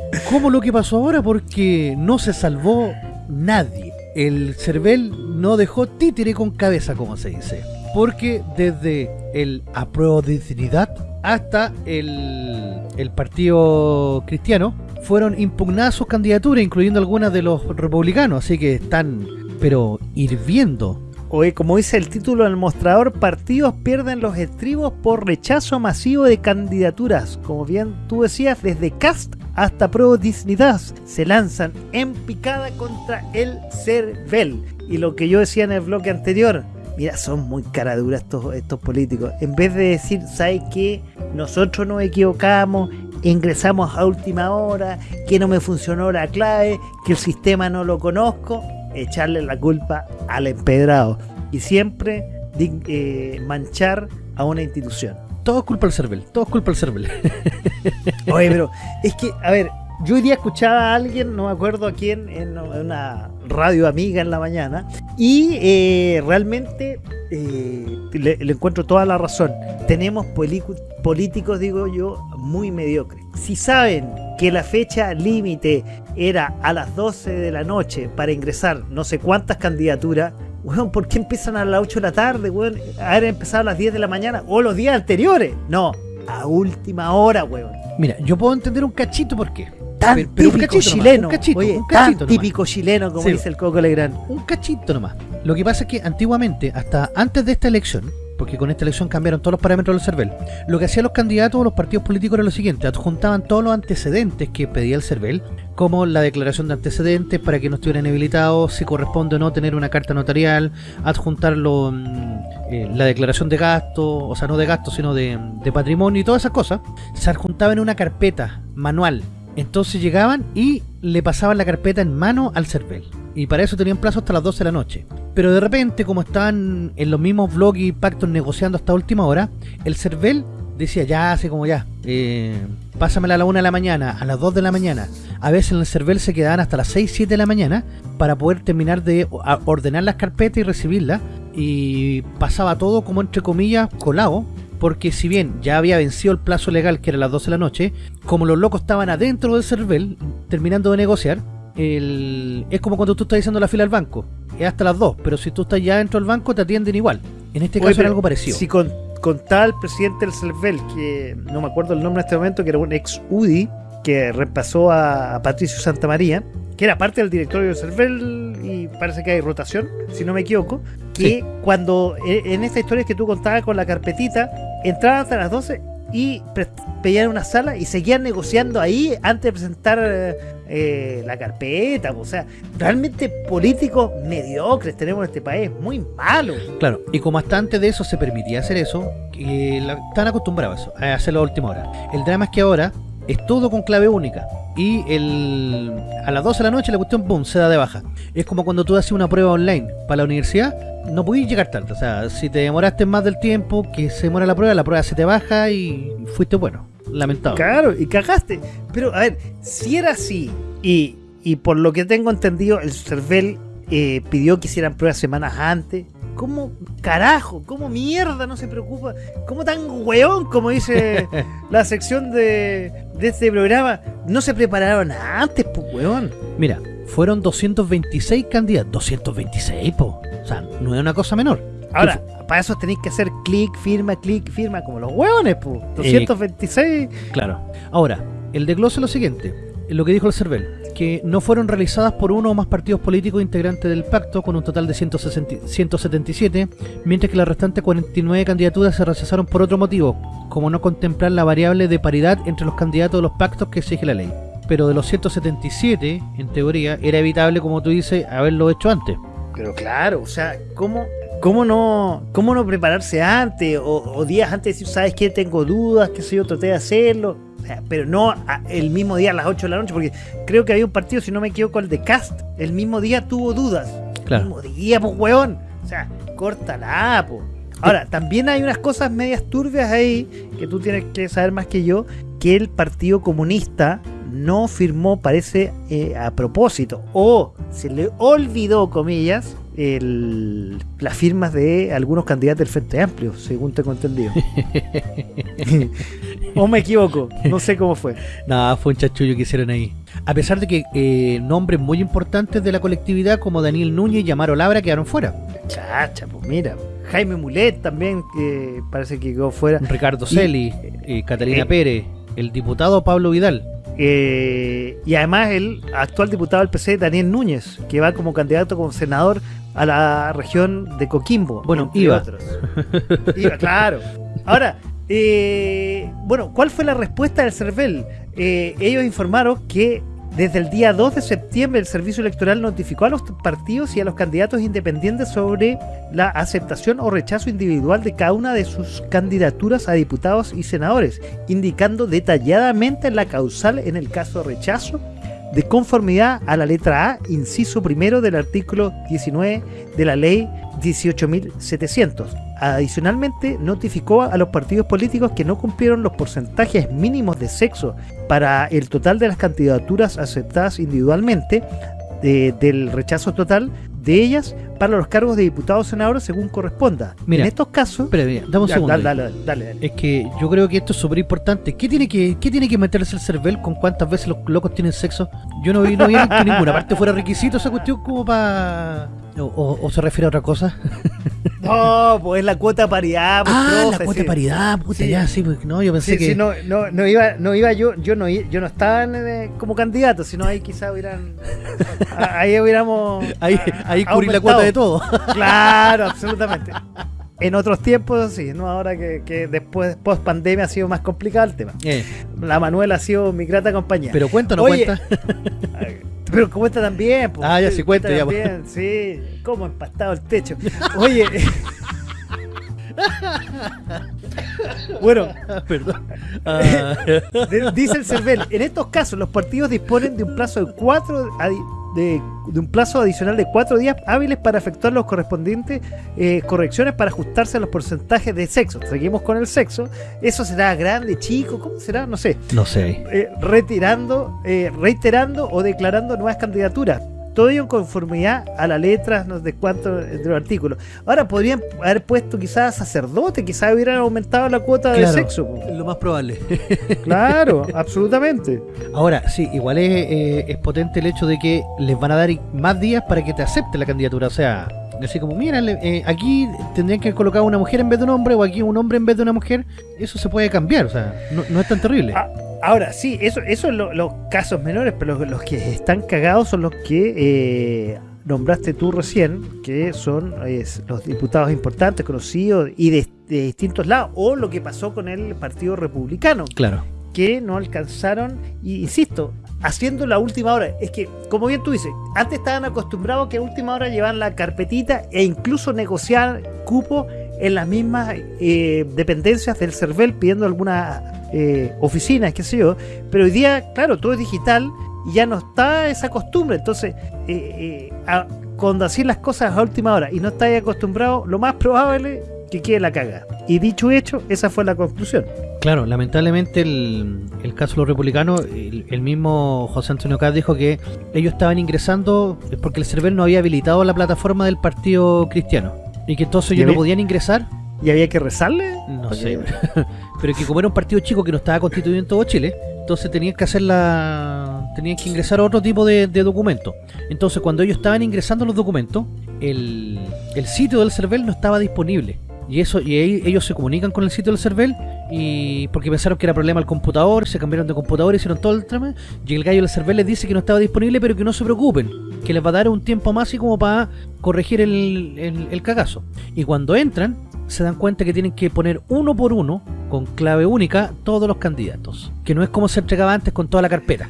como lo que pasó ahora porque no se salvó nadie. El CERVEL no dejó títere con cabeza, como se dice. Porque desde el apruebo de dignidad hasta el, el Partido Cristiano fueron impugnadas sus candidaturas, incluyendo algunas de los republicanos. Así que están, pero hirviendo Oye, como dice el título del mostrador, partidos pierden los estribos por rechazo masivo de candidaturas. Como bien tú decías, desde Cast hasta Pro Dignidad se lanzan en picada contra el CERVEL. Y lo que yo decía en el bloque anterior, mira, son muy caraduras estos, estos políticos. En vez de decir, ¿sabes qué? Nosotros nos equivocamos, ingresamos a última hora, que no me funcionó la clave, que el sistema no lo conozco echarle la culpa al empedrado y siempre eh, manchar a una institución. Todo es culpa del CERVEL, todo es culpa del CERVEL. Oye, pero es que, a ver, yo hoy día escuchaba a alguien, no me acuerdo a quién, en una radio amiga en la mañana, y eh, realmente eh, le, encuentro toda la razón. Tenemos políticos, digo yo, muy mediocres. Si saben que la fecha límite era a las 12 de la noche para ingresar no sé cuántas candidaturas, weón, ¿por qué empiezan a las 8 de la tarde, weón? Haber empezado a las 10 de la mañana o los días anteriores. No, a última hora, weón. Mira, yo puedo entender un cachito por qué. Tan pero, pero típico chileno, nomás, un cachito, Oye, un cachito tan típico chileno como sí. dice el Coco Legrand. Un cachito nomás. Lo que pasa es que antiguamente, hasta antes de esta elección, porque con esta elección cambiaron todos los parámetros del CERVEL. Lo que hacían los candidatos o los partidos políticos era lo siguiente, adjuntaban todos los antecedentes que pedía el CERVEL, como la declaración de antecedentes para que no estuvieran habilitados, si corresponde o no tener una carta notarial, adjuntar lo, eh, la declaración de gasto, o sea, no de gasto, sino de, de patrimonio y todas esas cosas, se adjuntaban en una carpeta manual. Entonces llegaban y le pasaban la carpeta en mano al CERVEL. Y para eso tenían plazo hasta las 12 de la noche. Pero de repente, como estaban en los mismos blogs y pactos negociando hasta última hora, el CERVEL decía, ya, así como ya, eh, pásamela a la 1 de la mañana, a las 2 de la mañana. A veces en el CERVEL se quedaban hasta las 6, 7 de la mañana para poder terminar de ordenar las carpetas y recibirlas. Y pasaba todo como entre comillas colado, porque si bien ya había vencido el plazo legal que era las 12 de la noche, como los locos estaban adentro del CERVEL terminando de negociar, el, es como cuando tú estás diciendo la fila al banco, es hasta las 2, pero si tú estás ya dentro del banco te atienden igual. En este caso era algo parecido. Si con, contaba el presidente del CERVEL, que no me acuerdo el nombre en este momento, que era un ex UDI, que repasó a, a Patricio Santamaría, que era parte del directorio del CERVEL y parece que hay rotación, si no me equivoco, que sí. cuando en esta historia que tú contabas con la carpetita, entraban hasta las 12 y pedían una sala y seguían negociando ahí antes de presentar eh, la carpeta. O sea, realmente políticos mediocres tenemos en este país, muy malos. Claro, y como hasta antes de eso se permitía hacer eso, la, están acostumbrados a hacerlo a última hora. El drama es que ahora es todo con clave única. Y el, a las 12 de la noche la cuestión, boom, se da de baja. Es como cuando tú haces una prueba online para la universidad, no podís llegar tarde. O sea, si te demoraste más del tiempo que se demora la prueba, la prueba se te baja y fuiste bueno. Lamentable. Claro, y cagaste. Pero, a ver, si era así, y, y por lo que tengo entendido, el CERVEL eh, pidió que hicieran pruebas semanas antes. ¿Cómo carajo? ¿Cómo mierda no se preocupa? ¿Cómo tan weón, como dice la sección de, de este programa? No se prepararon antes, pues weón. Mira, fueron 226 candidatos. 226, po. O sea, no es una cosa menor. Ahora, para eso tenéis que hacer clic, firma, clic, firma, como los hueones, pues. 226. Eh, claro. Ahora, el desglose es lo siguiente. Lo que dijo el CERVEL que no fueron realizadas por uno o más partidos políticos integrantes del pacto, con un total de 160, 177, mientras que las restantes 49 candidaturas se rechazaron por otro motivo, como no contemplar la variable de paridad entre los candidatos de los pactos que exige la ley. Pero de los 177, en teoría, era evitable, como tú dices, haberlo hecho antes. Pero claro, o sea, ¿cómo, cómo, no, cómo no prepararse antes o, días antes decir, sabes que tengo dudas, qué sé yo, traté de hacerlo? Pero no el mismo día a las 8 de la noche, porque creo que había un partido, si no me equivoco, el de Cast, el mismo día tuvo dudas. Claro. El mismo día, pues, weón. O sea, córtala, pues. Ahora, también hay unas cosas medias turbias ahí, que tú tienes que saber más que yo, que el Partido Comunista no firmó, parece, eh, a propósito, o se le olvidó, comillas, el, las firmas de algunos candidatos del Frente Amplio, según tengo entendido. ¿O me equivoco? No sé cómo fue. Nada, fue un chachullo que hicieron ahí. A pesar de que eh, nombres muy importantes de la colectividad como Daniel Núñez y Amaro Labra quedaron fuera. Chacha, pues mira. Jaime Mulet también, que parece que quedó fuera. Ricardo Y- Celi, eh, Catalina Pérez, el diputado Pablo Vidal. Eh, y además el actual diputado del PC, Daniel Núñez, que va como candidato como senador a la región de Coquimbo. Bueno, iba. otros. Iba, claro. Ahora, eh, bueno, ¿cuál fue la respuesta del CERVEL? Eh, ellos informaron que desde el día 2 de septiembre el Servicio Electoral notificó a los partidos y a los candidatos independientes sobre la aceptación o rechazo individual de cada una de sus candidaturas a diputados y senadores, indicando detalladamente la causal en el caso de rechazo de conformidad a la letra A, inciso primero del artículo 19 de la ley 18.700. Adicionalmente, notificó a los partidos políticos que no cumplieron los porcentajes mínimos de sexo para el total de las candidaturas aceptadas individualmente de- del rechazo total de ellas para los cargos de diputados o senadores según corresponda. Mira, en estos casos... Mira, dame un Ya, segundo. dale, dale, dale, dale. Es que yo creo que esto es súper importante. ¿Qué tiene que qué tiene que meterse el CERVEL con cuántas veces los locos tienen sexo? Yo no vi, no vi que ninguna parte fuera requisito esa cuestión como para... O, o- o se refiere a otra cosa? No, pues es la cuota paridad. pues, ah, la cuota sí. paridad, puta, Sí. ya, sí, pues, no, yo pensé Sí, que... no, no, no iba, no iba yo, yo no, yo no estaba en, eh, como candidato, sino ahí quizás hubieran, a- ahí hubiéramos Ahí, a- ahí cubrí la cuota de todo. Claro, absolutamente. En otros tiempos, sí, no ahora que, que después, post pandemia ha sido más complicado el tema. Eh, La Manuela ha sido mi grata compañía. pero cuenta o no Oye, cuenta. Pero cuenta también, pues. Ah, ya sí cuenta, ya, pues. también, sí. Cómo empastado el techo. Oye. bueno, Perdón. Ah, dice el CERVEL, en estos casos los partidos disponen de un plazo de cuatro adi- de, de un plazo adicional de cuatro días hábiles para efectuar los correspondientes eh, correcciones para ajustarse a los porcentajes de sexo. Seguimos con el sexo. Eso será grande, chico, ¿cómo será? No sé. no sé. Eh, retirando, eh, reiterando o declarando nuevas candidaturas. Todo ello en conformidad a la letra no sé de cuánto de los artículos. Ahora podrían haber puesto quizás sacerdote, quizás hubieran aumentado la cuota Claro. de sexo. Lo más probable. Claro, absolutamente. Ahora, sí, igual es, eh, es potente el hecho de que les van a dar más días para que te acepte la candidatura. O sea, así como, mira, eh, aquí tendrían que colocar una mujer en vez de un hombre o aquí un hombre en vez de una mujer. Eso se puede cambiar, o sea, no, no es tan terrible. Ah, Ahora, sí, eso, eso es lo- los casos menores, pero los, los que están cagados son los que eh, nombraste tú recién, que son los diputados importantes, conocidos y de, de distintos lados, o lo que pasó con el Partido Republicano, Claro. que no alcanzaron, y insisto, haciendo la última hora. Es que, como bien tú dices, antes estaban acostumbrados que a última hora llevaban la carpetita e incluso negociar cupo en las mismas eh, dependencias del CERVEL pidiendo algunas eh, oficinas, qué sé yo. Pero hoy día, claro, todo es digital y ya no está esa costumbre. Entonces, eh, eh, a- cuando así las cosas a última hora y no estáis acostumbrado, lo más probable que quede la caga. Y dicho hecho, esa fue la conclusión. Claro, lamentablemente el, el caso de los republicanos, el, el mismo José Antonio Caz dijo que ellos estaban ingresando porque el server no había habilitado la plataforma del Partido Cristiano y que entonces ellos ¿Ya no podían ingresar, ¿Y había que rezarle? no ¿Para sé, pero que como era un partido chico que no estaba constituido en todo Chile, entonces tenían que hacer la... tenían que ingresar a otro tipo de, de documento. Entonces cuando ellos estaban ingresando los documentos, el, el sitio del CERVEL no estaba disponible. Y eso y ahí ellos se comunican con el sitio del CERVEL y porque pensaron que era problema el computador, se cambiaron de computador, hicieron todo el trama y el gallo del CERVEL les dice que no estaba disponible, pero que no se preocupen, que les va a dar un tiempo más y como para corregir el, el, el cagazo. Y cuando entran, se dan cuenta que tienen que poner uno por uno, con clave única, todos los candidatos. Que no es como se entregaba antes con toda la carpeta.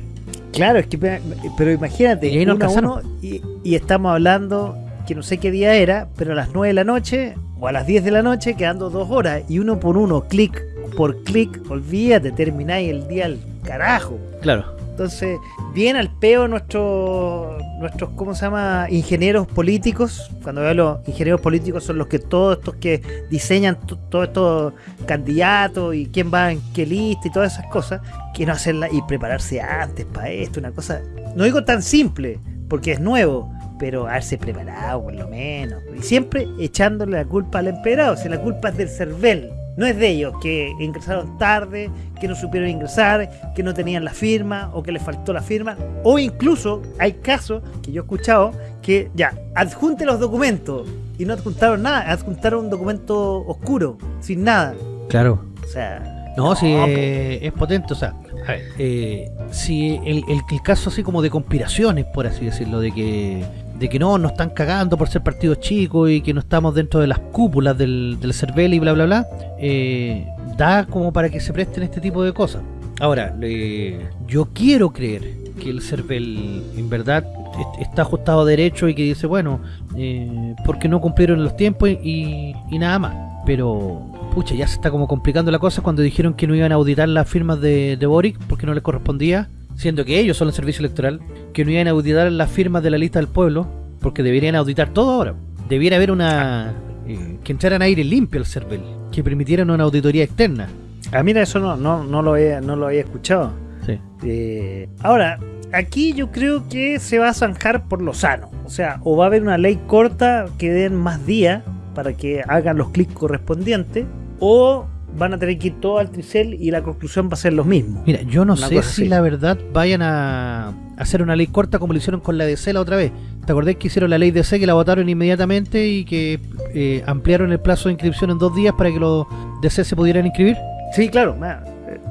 Claro, es que, pe- pero imagínate, Y ahí no uno a uno, y, y estamos hablando que no sé qué día era, pero a las 9 de la noche o a las 10 de la noche, quedando dos horas, y uno por uno, clic por clic, olvídate, termináis el día al carajo. Claro. Entonces, bien al peo nuestros, nuestros, ¿cómo se llama? Ingenieros políticos. Cuando veo los ingenieros políticos son los que todos estos que diseñan to- todos estos candidatos y quién va en qué lista y todas esas cosas, que no hacerla y prepararse antes para esto, una cosa, no digo tan simple, porque es nuevo, pero haberse preparado por lo menos. Y siempre echándole la culpa al emperador, si la culpa es del CERVEL. No es de ellos que ingresaron tarde, que no supieron ingresar, que no tenían la firma o que les faltó la firma. O incluso hay casos que yo he escuchado que ya, adjunte los documentos y no adjuntaron nada, adjuntaron un documento oscuro, sin nada. Claro. O sea, No, sí, No, eh, es potente, o sea, a ver, eh, si el, el- el caso así como de conspiraciones, por así decirlo, de que de que no, nos están cagando por ser partidos chicos y que no estamos dentro de las cúpulas del, del CERVEL y bla, bla, bla, eh, da como para que se presten este tipo de cosas. Ahora, eh, yo quiero creer que el CERVEL en verdad est- está ajustado a derecho y que dice, bueno, eh, porque no cumplieron los tiempos y, y nada más. Pero, pucha, ya se está como complicando la cosa cuando dijeron que no iban a auditar las firmas de, de Boric porque no les correspondía, siendo que ellos son el servicio electoral, que no iban a auditar las firmas de la lista del pueblo porque deberían auditar todo ahora. Debiera haber una... eh, que entraran aire limpio al CERVEL, que permitieran una auditoría externa. ah, mira, eso no, no, no, lo, he, no lo había escuchado. Sí. Eh, ahora, aquí yo creo que se va a zanjar por lo sano. O sea, o va a haber una ley corta que den más días para que hagan los clics correspondientes, o van a tener que ir todo al tricel y la conclusión va a ser lo mismo. Mira, yo no Una sé si así. la verdad vayan a hacer una ley corta como lo hicieron con la DC la otra vez. ¿Te acordás que hicieron la ley DC que la votaron inmediatamente y que eh, ampliaron el plazo de inscripción en dos días para que los DC se pudieran inscribir? Sí, claro. ma-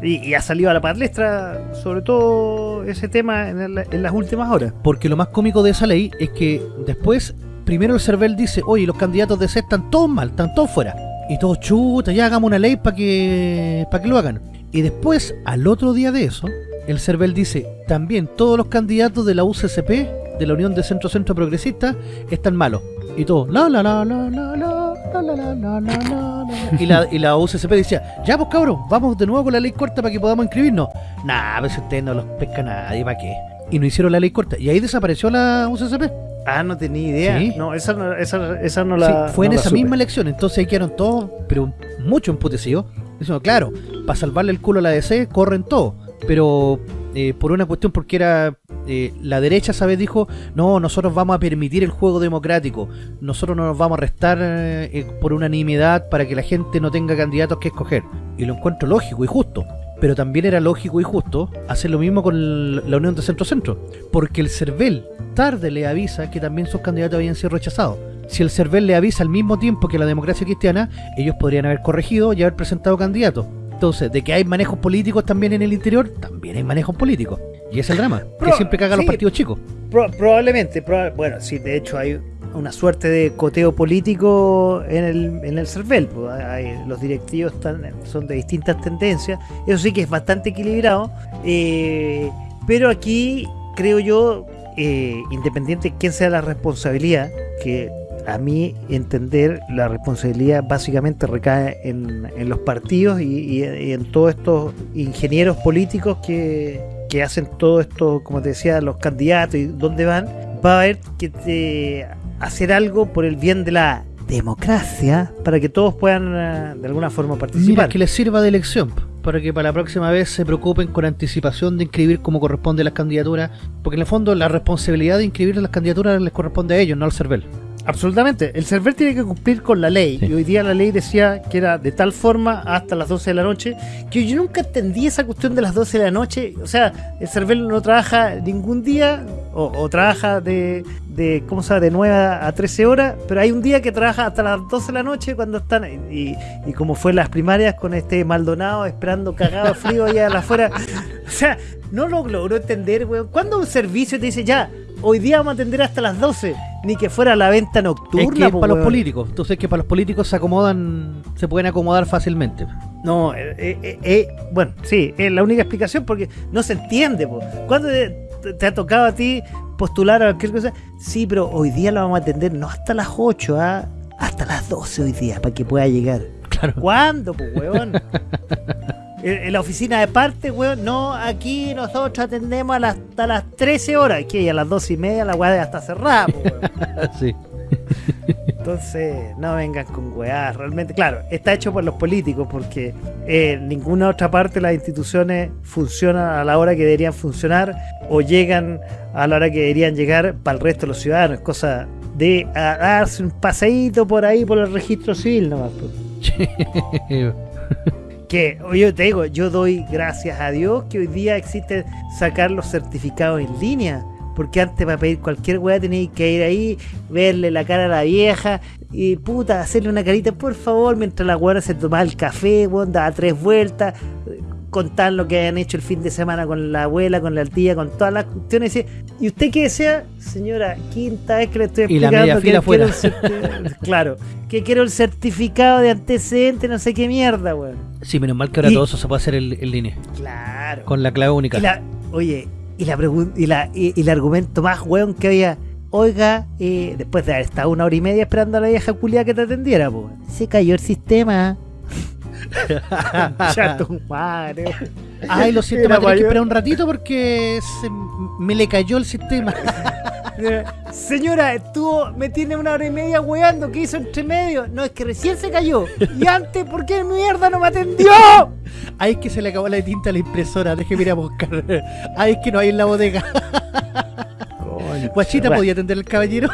Y, y ha salido a la palestra sobre todo ese tema en, el- en las últimas horas. Porque lo más cómico de esa ley es que después, primero el CERVEL dice, oye, los candidatos DC están todos mal, están todos fuera. Y todos, chuta, ya hagamos una ley para que, para que lo hagan. Y después, al otro día de eso, el CERVEL dice, también todos los candidatos de la UCCP, de la Unión de Centro Centro Progresista, están malos. Y todo, la la la la la la la la la la la. Y la, y la UCCP decía, ya pues cabrón, vamos de nuevo con la ley corta para que podamos inscribirnos. Nah, pues ustedes no los pesca nadie, ¿para qué? Y no hicieron la ley corta. Y ahí desapareció la UCCP. Ah, no tenía idea. Sí. No, esa no, esa, esa no la. Sí, fue en la esa supe. misma elección. Entonces ahí quedaron todos, pero mucho emputecidos. Diciendo, claro, para salvarle el culo a la DC, corren todos. Pero eh, por una cuestión, porque era eh, la derecha, ¿sabes? Dijo, no, nosotros vamos a permitir el juego democrático. Nosotros no nos vamos a restar eh, por unanimidad para que la gente no tenga candidatos que escoger. Y lo encuentro lógico y justo. Pero también era lógico y justo hacer lo mismo con la Unión de Centro-Centro. Porque el CERVEL tarde le avisa que también sus candidatos habían sido rechazados. Si el CERVEL le avisa al mismo tiempo que la democracia cristiana, ellos podrían haber corregido y haber presentado candidatos. Entonces, de que hay manejos políticos también en el interior, también hay manejos políticos. Y es el drama, que siempre caga a los partidos chicos. Pro- probablemente, proba- bueno, sí, de hecho hay una suerte de coteo político en el, en el CERVEL. pues, los directivos están, son de distintas tendencias. Eso sí que es bastante equilibrado. eh, pero aquí creo yo, eh, independiente de quién sea la responsabilidad, que a mi entender la responsabilidad básicamente recae en, en los partidos y, y- y en todos estos ingenieros políticos que, que hacen todo esto, como te decía, los candidatos y dónde van, va a haber que te- hacer algo por el bien de la democracia para que todos puedan eh, de alguna forma Mira, participar. que les sirva de elección, para que para la próxima vez se preocupen con anticipación de inscribir como corresponde las candidaturas, porque en el fondo la responsabilidad de inscribir las candidaturas les corresponde a ellos, no al CERVEL. Absolutamente. El server tiene que cumplir con la ley. Sí. Y hoy día la ley decía que era de tal forma hasta las 12 de la noche. Que yo nunca entendí esa cuestión de las 12 de la noche. O sea, el server no trabaja ningún día. O, o trabaja de, de, ¿cómo se llama? De 9 a 13 horas. Pero hay un día que trabaja hasta las 12 de la noche cuando están. Y, y como fue en las primarias con este Maldonado esperando cagado frío allá afuera. O sea, no lo logró entender, weón. ¿Cuándo un servicio te dice ya? Hoy día vamos a atender hasta las 12. Ni que fuera la venta nocturna. es que es po, para los políticos, entonces que para los políticos se acomodan, se pueden acomodar fácilmente. No, eh, eh, eh, bueno, sí, es la única explicación porque no se entiende. Po. ¿Cuándo te, te ha tocado a ti postular a cualquier cosa? Sí, pero hoy día lo vamos a atender no hasta las 8, ¿ah? hasta las 12 hoy día para que pueda llegar. Claro. ¿Cuándo, pues, weón? En la oficina de parte, weón, no, aquí nosotros atendemos a las- hasta las 13 horas, que a las 12 y media la weá está cerrada, weón. sí. Entonces, no vengan con weá. Realmente, claro, está hecho por los políticos porque eh, en ninguna otra parte las instituciones funcionan a la hora que deberían funcionar o llegan a la hora que deberían llegar para el resto de los ciudadanos. Es cosa de a- darse un paseíto por ahí por el registro civil nomás. pues. que yo te digo, yo doy gracias a Dios que hoy día existe sacar los certificados en línea. Porque antes para pedir cualquier weá tenías que ir ahí, verle la cara a la vieja y puta, hacerle una carita, por favor, mientras la weá se tomaba el café, weón, daba tres vueltas, contar lo que hayan hecho el fin de semana con la abuela, con la tía, con todas las cuestiones. ¿Y usted qué desea? Señora, quinta vez que le estoy Y la explicando que quiero fuera. el claro, que quiero el certificado de antecedente, no sé qué mierda, weón. Sí, menos mal que ahora Y- todo eso se puede hacer en, en línea. Claro. Con la clave única. Y la- oye, y la y, la, y, y el argumento más weón que había, oiga, eh, después de haber estado una hora y media esperando a la vieja culia que te atendiera, pues. Se cayó el sistema. Chato madre. Ay, lo siento, me que mayor. esperar un ratito porque se- me le cayó el sistema. Señora, estuvo, me tiene una hora y media weando, ¿qué hizo entre medio? No, es que recién se cayó. Y antes, ¿por qué mierda no me atendió? Ay, es que se le acabó la tinta a la impresora. Déjeme ir a buscar. Ay, es que no hay en la bodega. Guachita. ¿podía atender el caballero?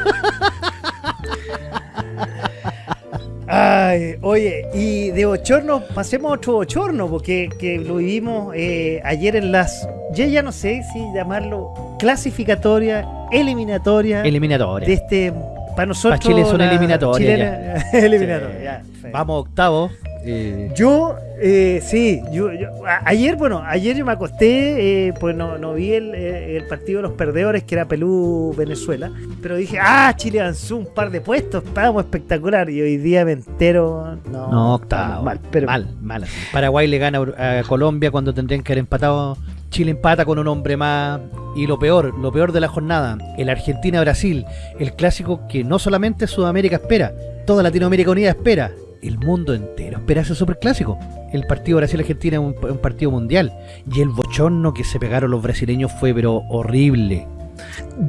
Ay, oye, y de bochorno, pasemos a otro bochorno, porque que lo vivimos eh, ayer en las, yo ya no sé si llamarlo clasificatoria, eliminatoria Eliminatoria. de este, para nosotros. Pa' Chile eliminatorias chilena- eliminatoria, ya, perfecto. Vamos octavo. Eh, Yo, eh, sí, yo, yo- ayer, bueno, ayer yo me acosté, eh, pues no, no vi el, eh, el partido de los perdedores, que era Perú-Venezuela, pero dije, ah, Chile avanzó un par de puestos, estábamos espectacular, y hoy día me entero, no, octavo. mal, pero mal, mal. Paraguay le gana a Colombia cuando tendrían que haber empatado. Chile empata con un hombre más. Y lo peor, lo peor de la jornada, el Argentina-Brasil, el clásico que no solamente Sudamérica espera, toda Latinoamérica Unida espera, el mundo entero espera ese superclásico. El partido Brasil-Argentina es un, partido mundial. Y el bochorno que se pegaron los brasileños fue pero horrible.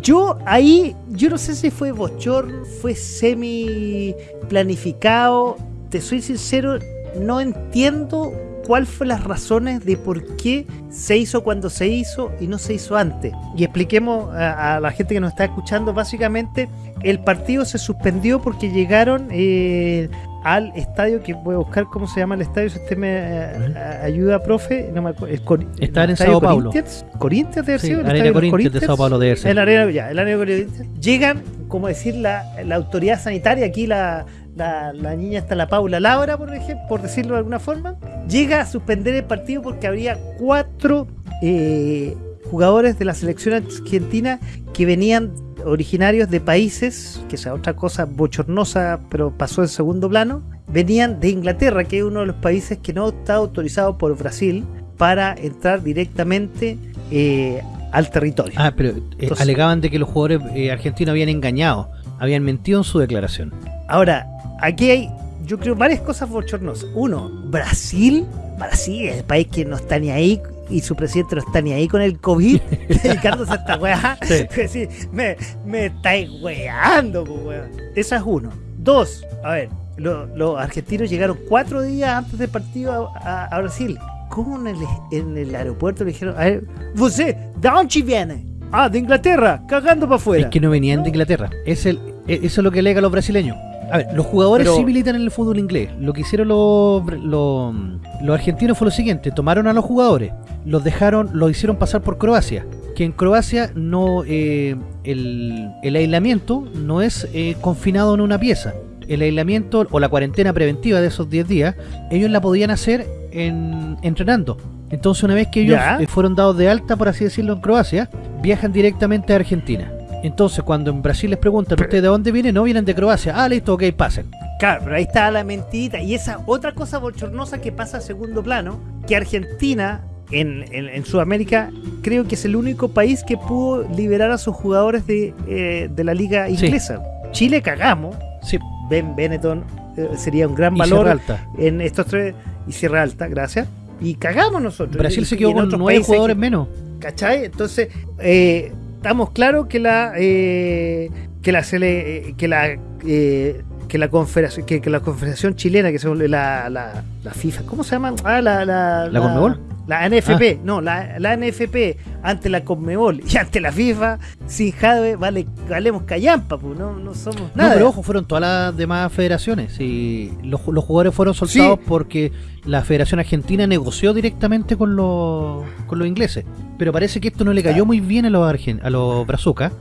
Yo ahí, yo no sé si fue bochorno, fue semi planificado. Te soy sincero, no entiendo cuál fue las razones de por qué se hizo cuando se hizo y no se hizo antes. Y expliquemos a, a la gente que nos está escuchando, básicamente el partido se suspendió porque llegaron eh, al estadio, que voy a buscar cómo se llama el estadio, si usted me eh, ayuda, profe, no me acuerdo. es Cor- Está en Estadio Sao Paulo. Corinthians, Corinthians debe Sí, ser, el estadio Corinthians de Sao Paulo debe ser. el arena, ya, el arena Corinthians. Llegan, como decir, la, la autoridad sanitaria, aquí la, la, la niña está la Paula Laura, por ejemplo, por decirlo de alguna forma, llega a suspender el partido porque habría cuatro eh, jugadores de la selección argentina que venían originarios de países, que sea otra cosa bochornosa, pero pasó en segundo plano, venían de Inglaterra, que es uno de los países que no está autorizado por Brasil para entrar directamente eh, al territorio. Ah, pero eh, Entonces- alegaban de que los jugadores eh, argentinos habían engañado, habían mentido en su declaración. Ahora, aquí hay, yo creo, varias cosas bochornosas. Uno, Brasil. Brasil es el país que no está ni ahí y su presidente no está ni ahí con el COVID, dedicándose a esta weá. Sí. Sí, me, me estáis weando, pues, weón. Esa es uno. Dos, a ver, lo- los argentinos llegaron cuatro días antes del partido a, a- a Brasil. ¿Cómo en el, en el aeropuerto le dijeron, a ver, ¿Você, de dónde viene? Ah, de Inglaterra, cagando para afuera. Es que no venían de Inglaterra. Es el, e- eso es lo que alega los brasileños. A ver, los jugadores Pero- sí militan en el fútbol inglés. Lo que hicieron los, los, los argentinos fue lo siguiente: tomaron a los jugadores, los dejaron, los hicieron pasar por Croacia. Que en Croacia no eh, el, el aislamiento no es eh, confinado en una pieza. El aislamiento o la cuarentena preventiva de esos 10 días, ellos la podían hacer en, entrenando. Entonces, una vez que ellos Ya. eh, fueron dados de alta, por así decirlo, en Croacia, viajan directamente a Argentina. Entonces, cuando en Brasil les preguntan, Pero- ¿ustedes de dónde vienen? No, vienen de Croacia. Ah, listo, ok, pasen. Claro, pero ahí está la mentita. Y esa otra cosa bochornosa que pasa a segundo plano, que Argentina en, en- en Sudamérica creo que es el único país que pudo liberar a sus jugadores de, eh, de la liga inglesa. Chile cagamos. Sí, Ben Benetton eh, sería un gran y valor Sierra Alta. en estos tres. Y Sierra Alta, gracias. Y cagamos nosotros. Brasil Y- se quedó con nueve jugadores que- menos. ¿Cachai? Entonces, eh, estamos claros que la eh, que la eh, que la eh, que la confederación que, que la confederación chilena que son la, la, la FIFA ¿cómo se llama? ah la la, ¿La Conmebol? La NFP, no, la, la NFP ante la Conmebol y ante la FIFA, sin Jadwe vale, valemos callampa, pues, no, no somos No, nada. pero ojo, fueron todas las demás federaciones. Y los, los jugadores fueron soltados Sí. porque la Federación Argentina negoció directamente con los, con los ingleses. Pero parece que esto no le cayó muy bien a los, argen- a los brazucas.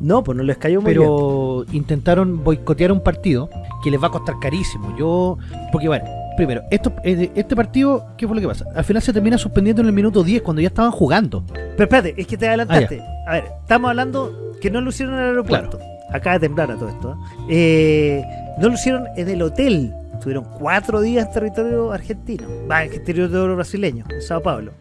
No, pues no les cayó muy bien. pero intentaron boicotear un partido que les va a costar carísimo. Yo, porque bueno, primero, esto, eh, este partido, ¿qué fue lo que pasa? Al final se termina suspendiendo en el minuto 10 cuando ya estaban jugando. Pero espérate, es que te adelantaste. a ver, estamos hablando que no lo hicieron en el aeropuerto. Acaba de temblar a todo esto. ¿eh? Eh, no lo hicieron en el hotel. Estuvieron cuatro días en territorio argentino. Va, en territorio brasileño, en Sao Paulo.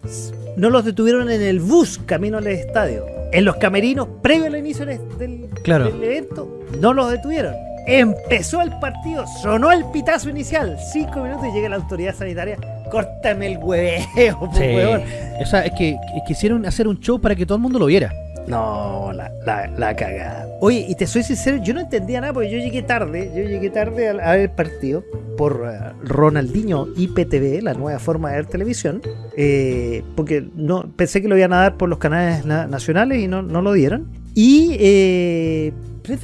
No los detuvieron en el bus camino al estadio. En los camerinos, previo al inicio del, del- Claro. del evento, no los detuvieron. Empezó el partido, sonó el pitazo inicial. Cinco minutos y llega la autoridad sanitaria. Córtame el hueveo, po, huevón. O sea, es que, quisieron hacer un show para que todo el mundo lo viera. No, la, la, la cagada. Oye, y te soy sincero, yo no entendía nada porque yo llegué tarde, yo llegué tarde al- a ver el partido por eh, Ronaldinho IPTV, la nueva forma de ver televisión, eh, porque no pensé que lo iban a dar por los canales na- nacionales y no, no lo dieron. Y eh,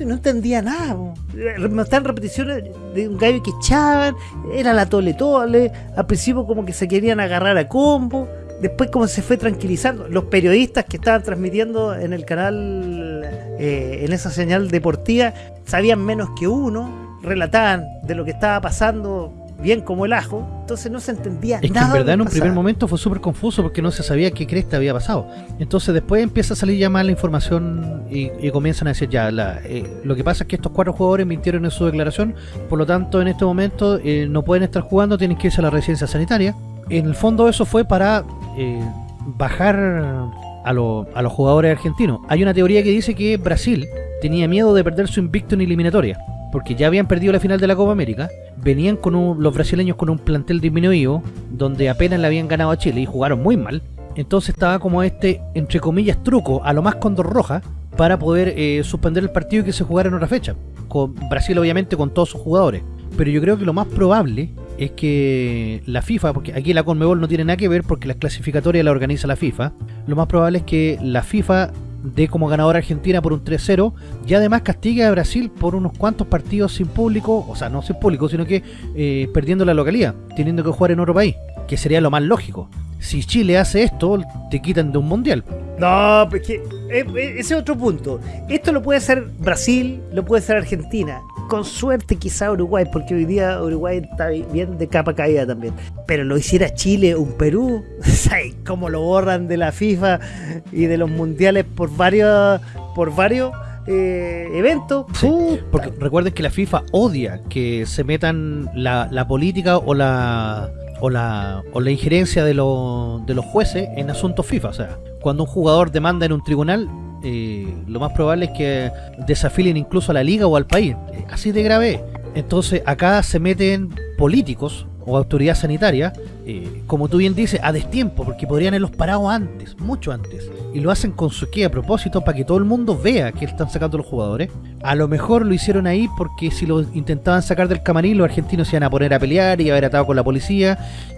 no entendía nada. po. Eh, repeticiones de un gallo que echaban, era la tole tole, al principio como que se querían agarrar a combo, después como se fue tranquilizando. Los periodistas que estaban transmitiendo en el canal, eh, en esa señal deportiva, sabían menos que uno, relataban de lo que estaba pasando bien como el ajo, entonces no se entendía Es que nada. en de verdad en un que primer momento fue súper confuso porque no se sabía qué cresta había pasado. Entonces después empieza a salir ya más la información y, y comienzan a decir ya, la, eh, lo que pasa es que estos cuatro jugadores mintieron en su declaración, por lo tanto en este momento eh, no pueden estar jugando, tienen que irse a la residencia sanitaria. En el fondo eso fue para eh, bajar a, lo- a los jugadores argentinos. Hay una teoría que dice que Brasil tenía miedo de perder su invicto en eliminatoria. Porque ya habían perdido la final de la Copa América, venían con los brasileños con un plantel disminuido, donde apenas le habían ganado a Chile y jugaron muy mal. Entonces estaba como este, entre comillas, truco, a lo más condor roja, para poder eh, suspender el partido y que se jugara en otra fecha. Con Brasil obviamente con todos sus jugadores. Pero yo creo que lo más probable es que la FIFA, porque aquí la Conmebol no tiene nada que ver porque las clasificatorias la organiza la FIFA, lo más probable es que la FIFA dé como ganadora Argentina por un 3-0 y además castigue a Brasil por unos cuantos partidos sin público, o sea, no sin público, sino que eh, perdiendo la localidad, teniendo que jugar en otro país, que sería lo más lógico. Si Chile hace esto, te quitan de un mundial. No, pues que eh, eh, ese es otro punto. Esto lo puede hacer Brasil, lo puede hacer Argentina. Con suerte quizá Uruguay, porque hoy día Uruguay está bien de capa caída también. Pero lo hiciera Chile, un Perú, ¿sabes cómo lo borran de la FIFA y de los mundiales por varios, por varios eh, eventos? Sí. Porque recuerden que la FIFA odia que se metan la, la política o la o la, o la injerencia de, los de los jueces en asuntos FIFA. O sea, cuando un jugador demanda en un tribunal, eh, lo más probable es que desafilen incluso a la liga o al país. Eh, Así de grave. es. Entonces acá se meten políticos o autoridad sanitaria, eh, como tú bien dices, a destiempo, porque podrían haberlos parado antes, mucho antes. Y lo hacen con su qué a propósito para que todo el mundo vea que están sacando los jugadores. A lo mejor lo hicieron ahí porque si lo intentaban sacar del camarín, los argentinos se iban a poner a pelear y a haber atado con la policía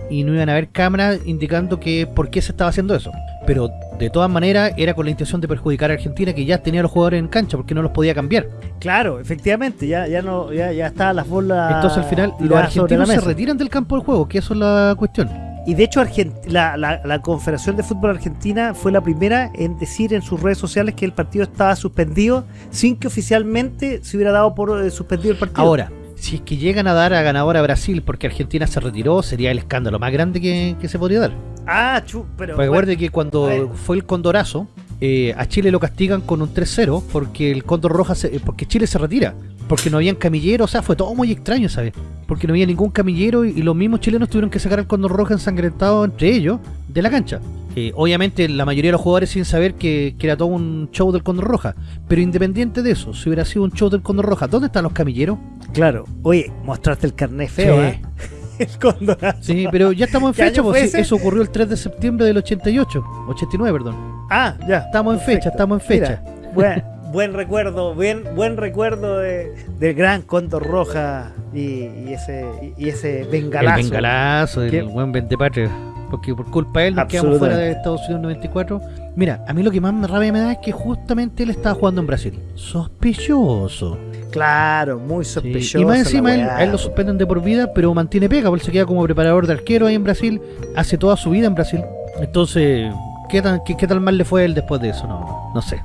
y no iban a haber cámaras indicando que por qué se estaba haciendo eso. Pero de todas maneras era con la intención de perjudicar a Argentina que ya tenía a los jugadores en cancha porque no los podía cambiar. Claro, efectivamente, ya, ya no, ya, ya estaban las bolas. Entonces al final los argentinos se retiran del campo del juego, que eso es la cuestión. Y de hecho Argent- la, la, la Confederación de Fútbol Argentina fue la primera en decir en sus redes sociales que el partido estaba suspendido sin que oficialmente se hubiera dado por eh, suspendido el partido. Ahora, si es que llegan a dar a ganador a Brasil porque Argentina se retiró, sería el escándalo más grande que, que se podría dar. Ah, chu, pero... Porque bueno, recuerde que cuando fue el Condorazo, eh, a Chile lo castigan con un 3-0 porque el Condor Roja, se- eh, porque Chile se retira. Porque no habían camilleros, o sea, fue todo muy extraño, ¿sabes? Porque no había ningún camillero y, y los mismos chilenos tuvieron que sacar al Condor Roja ensangrentado entre ellos de la cancha. Eh, obviamente la mayoría de los jugadores sin saber que, que era todo un show del Condor Roja. Pero independiente de eso, si hubiera sido un show del Condor Roja, ¿dónde están los camilleros? Claro. Oye, mostraste el carnet feo, Sí. ¿eh? El cóndor. Sí, pero ya estamos en ¿Qué fecha, pues, sí, eso ocurrió el 3 de septiembre del 88, 89, perdón. Ah, ya. Estamos en Perfecto. fecha, estamos en fecha. Mira, buen, buen recuerdo, buen, buen recuerdo de, del gran Cóndor Roja y, y ese, y ese bengalazo. El bengalazo, el buen ventepatria. porque por culpa de él nos quedamos fuera de Estados Unidos 94. Mira, a mí lo que más me rabia me da es que justamente él estaba jugando en Brasil. Sospechoso. Claro, muy sospechoso. Y más encima él, él, lo suspenden de por vida, pero mantiene pega, porque se queda como preparador de arquero ahí en Brasil, hace toda su vida en Brasil. Entonces, ¿qué tan, qué, qué tal mal le fue a él después de eso? No, no sé.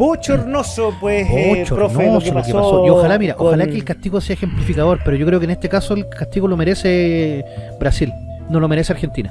Bochornoso, pues, eh, profe, lo que, pasó. Y ojalá, mira, ojalá que el castigo sea ejemplificador, pero yo creo que en este caso el castigo lo merece Brasil, no lo merece Argentina.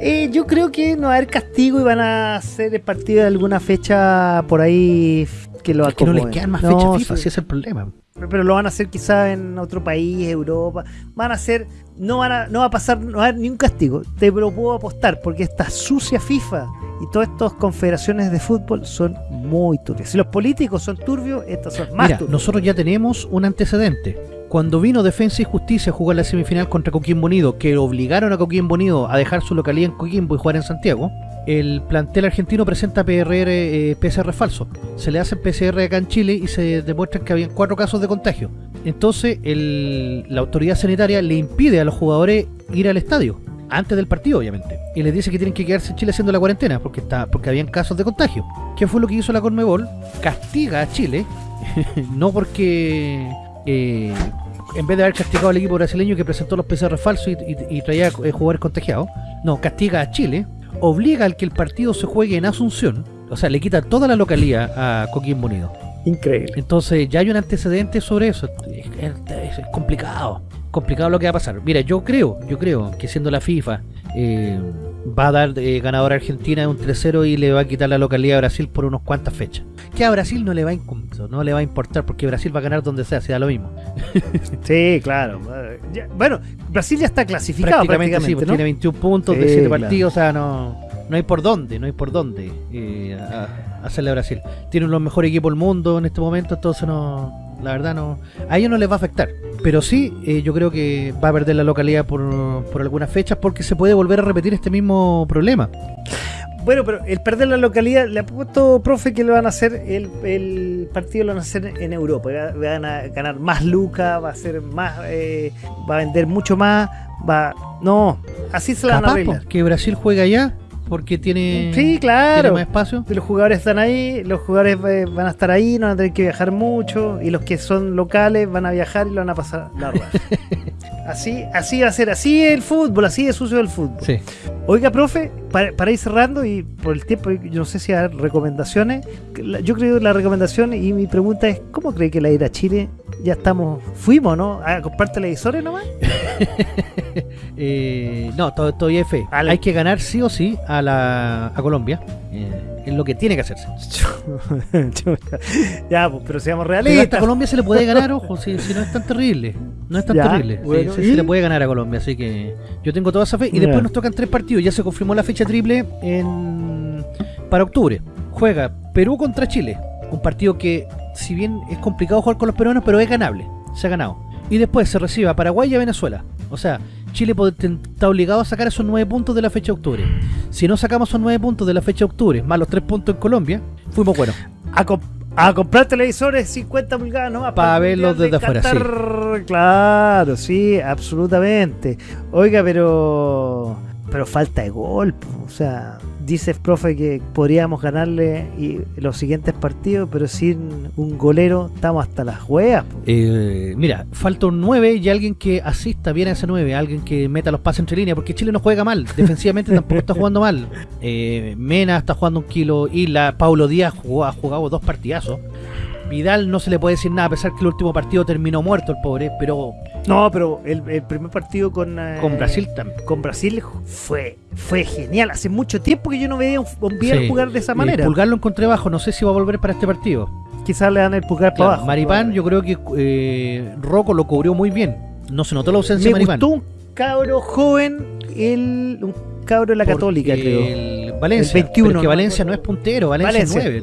Eh, yo creo que no va a haber castigo y van a hacer el partido de alguna fecha por ahí que lo es que no les quedan más fechas FIFA, sí. es el problema. Pero lo van a hacer quizá en otro país, Europa. Van a hacer, no van a, no va a pasar, no va a haber ni un castigo. Te lo puedo apostar, porque esta sucia FIFA y todas estas confederaciones de fútbol son muy turbias. Si los políticos son turbios, estas son más Mira, Nosotros ya tenemos un antecedente. Cuando vino Defensa y Justicia a jugar la semifinal contra Coquimbo Unido, que obligaron a Coquimbo Unido a dejar su localidad en Coquimbo y jugar en Santiago, el plantel argentino presenta PRR, eh, PCR falso. Se le hacen PCR acá en Chile y se demuestra que habían cuatro casos de contagio. Entonces el, la autoridad sanitaria le impide a los jugadores ir al estadio antes del partido obviamente y les dice que tienen que quedarse en Chile haciendo la cuarentena porque está porque habían casos de contagio ¿qué fue lo que hizo la Conmebol? castiga a Chile no porque eh, en vez de haber castigado al equipo brasileño que presentó los PCR falsos y, traía eh, jugadores contagiados no, castiga a Chile obliga al que el partido se juegue en Asunción o sea, le quita toda la localidad a Coquimbo Unido Increíble. Entonces ya hay un antecedente sobre eso. Es, es, complicado. Complicado lo que va a pasar. Mira, yo creo, yo creo que siendo la FIFA eh, va a dar eh, ganador a Argentina de un 3-0 y le va a quitar la localidad a Brasil por unos cuantas fechas. Que a Brasil no le va a no le va a importar porque Brasil va a ganar donde sea, sea lo mismo. sí, claro. Ya, bueno, Brasil ya está clasificado prácticamente, sí, pues tiene 21 puntos de 7 partidos, o sea, no no hay por dónde, no hay por dónde eh, hacerle a Brasil. Tienen los mejores equipos del mundo en este momento, entonces no, la verdad no, a ellos no les va a afectar. Pero sí, eh, yo creo que va a perder la localidad por, por algunas fechas porque se puede volver a repetir este mismo problema. Bueno, pero el perder la localidad, le ha puesto profe, que lo van a hacer, el, el partido lo van a hacer en Europa. Van a ganar más lucas, va a ser más, eh, va a vender mucho más, va, no, así se la van a arreglar. Que Brasil juega allá porque tiene, sí, claro. más espacio. Los jugadores están ahí, los jugadores eh, van a estar ahí, no van a tener que viajar mucho, y los que son locales van a viajar y lo van a pasar la así, así va a ser, así es el fútbol, así es sucio el fútbol. Sí. Oiga, profe, para, ir cerrando y por el tiempo, yo no sé si hay recomendaciones. Yo creo que la recomendación y mi pregunta es: ¿cómo cree que la ir a Chile ya estamos, fuimos, ¿no? A comprar televisores nomás. eh, no, todavía hay fe. Hay que ganar sí o sí a, la, a Colombia. Eh, es lo que tiene que hacerse. ya, pues, pero seamos realistas. a Colombia se le puede ganar, ojo, si, no es tan terrible. No es tan terrible. sí, se le puede ganar a Colombia, así que yo tengo toda esa fe. Y después nos tocan tres partidos. Ya se confirmó la fecha triple en para octubre. Juega Perú contra Chile. Un partido que, si bien es complicado jugar con los peruanos, pero es ganable. Se ha ganado. Y después se recibe a Paraguay y a Venezuela. O sea, Chile está obligado a sacar esos nueve puntos de la fecha de octubre. Si no sacamos esos nueve puntos de la fecha de octubre, más los tres puntos en Colombia, fuimos buenos. A, comprar televisores 50 pulgadas, ¿no? Para verlos desde afuera, sí. Claro, sí, absolutamente. Oiga, pero pero falta de gol, o sea, dices, profe, que podríamos ganarle y los siguientes partidos, pero sin un golero estamos hasta las hueas. Eh, mira, falta un 9 y alguien que asista bien a ese 9, alguien que meta los pases entre líneas, porque Chile no juega mal, defensivamente tampoco está jugando mal. Eh, Mena está jugando un kilo, y la Paulo Díaz jugó, ha jugado dos partidazos. Vidal no se le puede decir nada, a pesar que el último partido terminó muerto el pobre, pero... No, pero el, primer partido con... Eh, con Brasil también. Con Brasil fue fue genial. Hace mucho tiempo que yo no veía un, un jugar de esa manera. El pulgar lo encontré bajo, no sé si va a volver para este partido. Quizás le dan el pulgar para abajo. Maripán, yo creo que eh, Rocco lo cubrió muy bien. No se notó la ausencia de Maripán. Gustó un cabro joven, el, un cabro de la Católica, creo. El Valencia. El 21. que Valencia no es puntero, Valencia, es 9.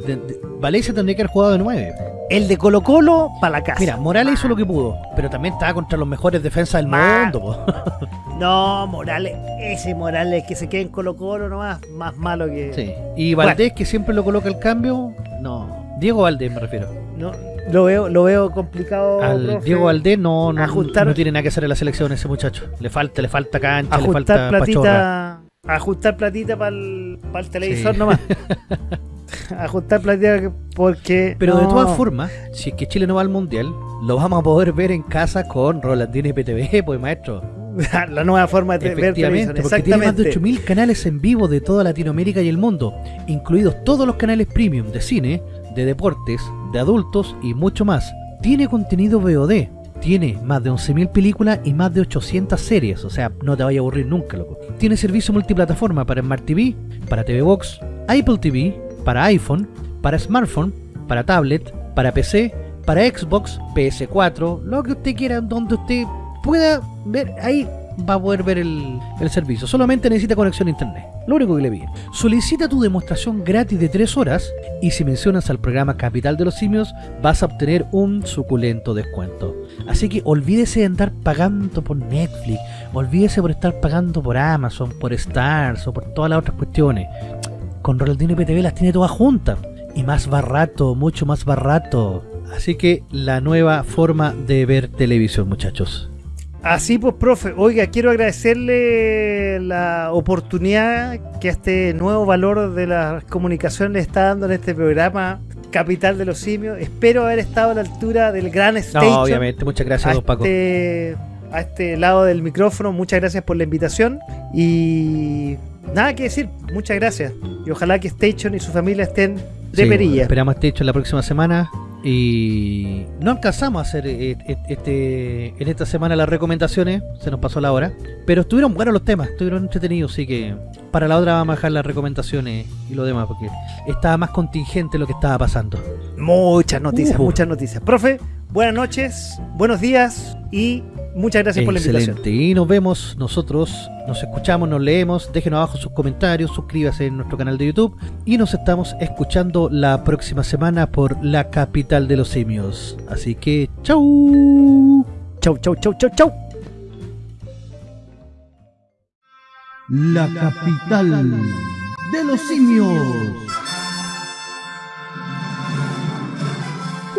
Valencia tendría que haber jugado de 9. El de Colo Colo para la casa. Mira, Morales hizo lo que pudo, pero también estaba contra los mejores defensas del mundo. no, Morales, ese Morales que se queda en Colo Colo nomás, más malo que... Sí. Y Valdés que siempre lo coloca el cambio, no. Diego Valdés me refiero. No, lo veo, lo veo complicado. Al profe. Diego Valdés no, no, Ajustar- no tiene nada que hacer en la selección ese muchacho. Le falta, le falta cancha, le falta platita, ajustar platita para el, televisor Sí. nomás. ajustar platita porque. Pero de todas formas, si es que Chile no va al mundial, lo vamos a poder ver en casa con Rolandino y PTV, pues maestro. la nueva forma de ver televisión. Porque tiene más de Exactamente. 8.000 canales en vivo de toda Latinoamérica y el mundo, incluidos todos los canales premium de cine, de deportes, de adultos y mucho más. Tiene contenido VOD, tiene más de 11.000 películas y más de 800 series, o sea, no te vaya a aburrir nunca, loco. Tiene servicio multiplataforma para Smart TV, para TV Box, Apple TV, para iPhone, para smartphone, para tablet, para PC, para Xbox, PS4, lo que usted quiera, donde usted pueda ver, ahí va a poder ver el, servicio. Solamente necesita conexión a internet. Lo único que le pide. Solicita tu demostración gratis de 3 horas y si mencionas al programa Capital de los Simios vas a obtener un suculento descuento. Así que olvídese de andar pagando por Netflix, olvídese por estar pagando por Amazon, por Stars o por todas las otras cuestiones. Con Rolandino PTV las tiene todas juntas. Y más barato, mucho más barato. Así que la nueva forma de ver televisión, muchachos. Así pues, profe, oiga, quiero agradecerle la oportunidad que a este nuevo valor de las comunicaciones le está dando en este programa Capital de los Simios. Espero haber estado a la altura del gran stage. No, obviamente, muchas gracias, a don Paco. este, a este lado del micrófono. Muchas gracias por la invitación. Y nada que decir, muchas gracias. Y ojalá que Station y su familia estén de Sí, perilla. Esperamos hecho en la próxima semana. Y no alcanzamos a hacer eh, eh, este en esta semana las recomendaciones, se nos pasó la hora. Pero estuvieron buenos los temas, estuvieron entretenidos, así que para la otra vamos a dejar las recomendaciones y lo demás, porque estaba más contingente lo que estaba pasando. Muchas noticias, Uh. muchas noticias. Profe, buenas noches, buenos días y muchas gracias por la invitación. Excelente. Y nos vemos nosotros, nos escuchamos, nos leemos. Déjenos abajo sus comentarios, suscríbase en nuestro canal de YouTube. Y nos estamos escuchando la próxima semana por la capital de los simios. Así que, chau. Chau, chau, chau, chau, chau. La capital de los simios.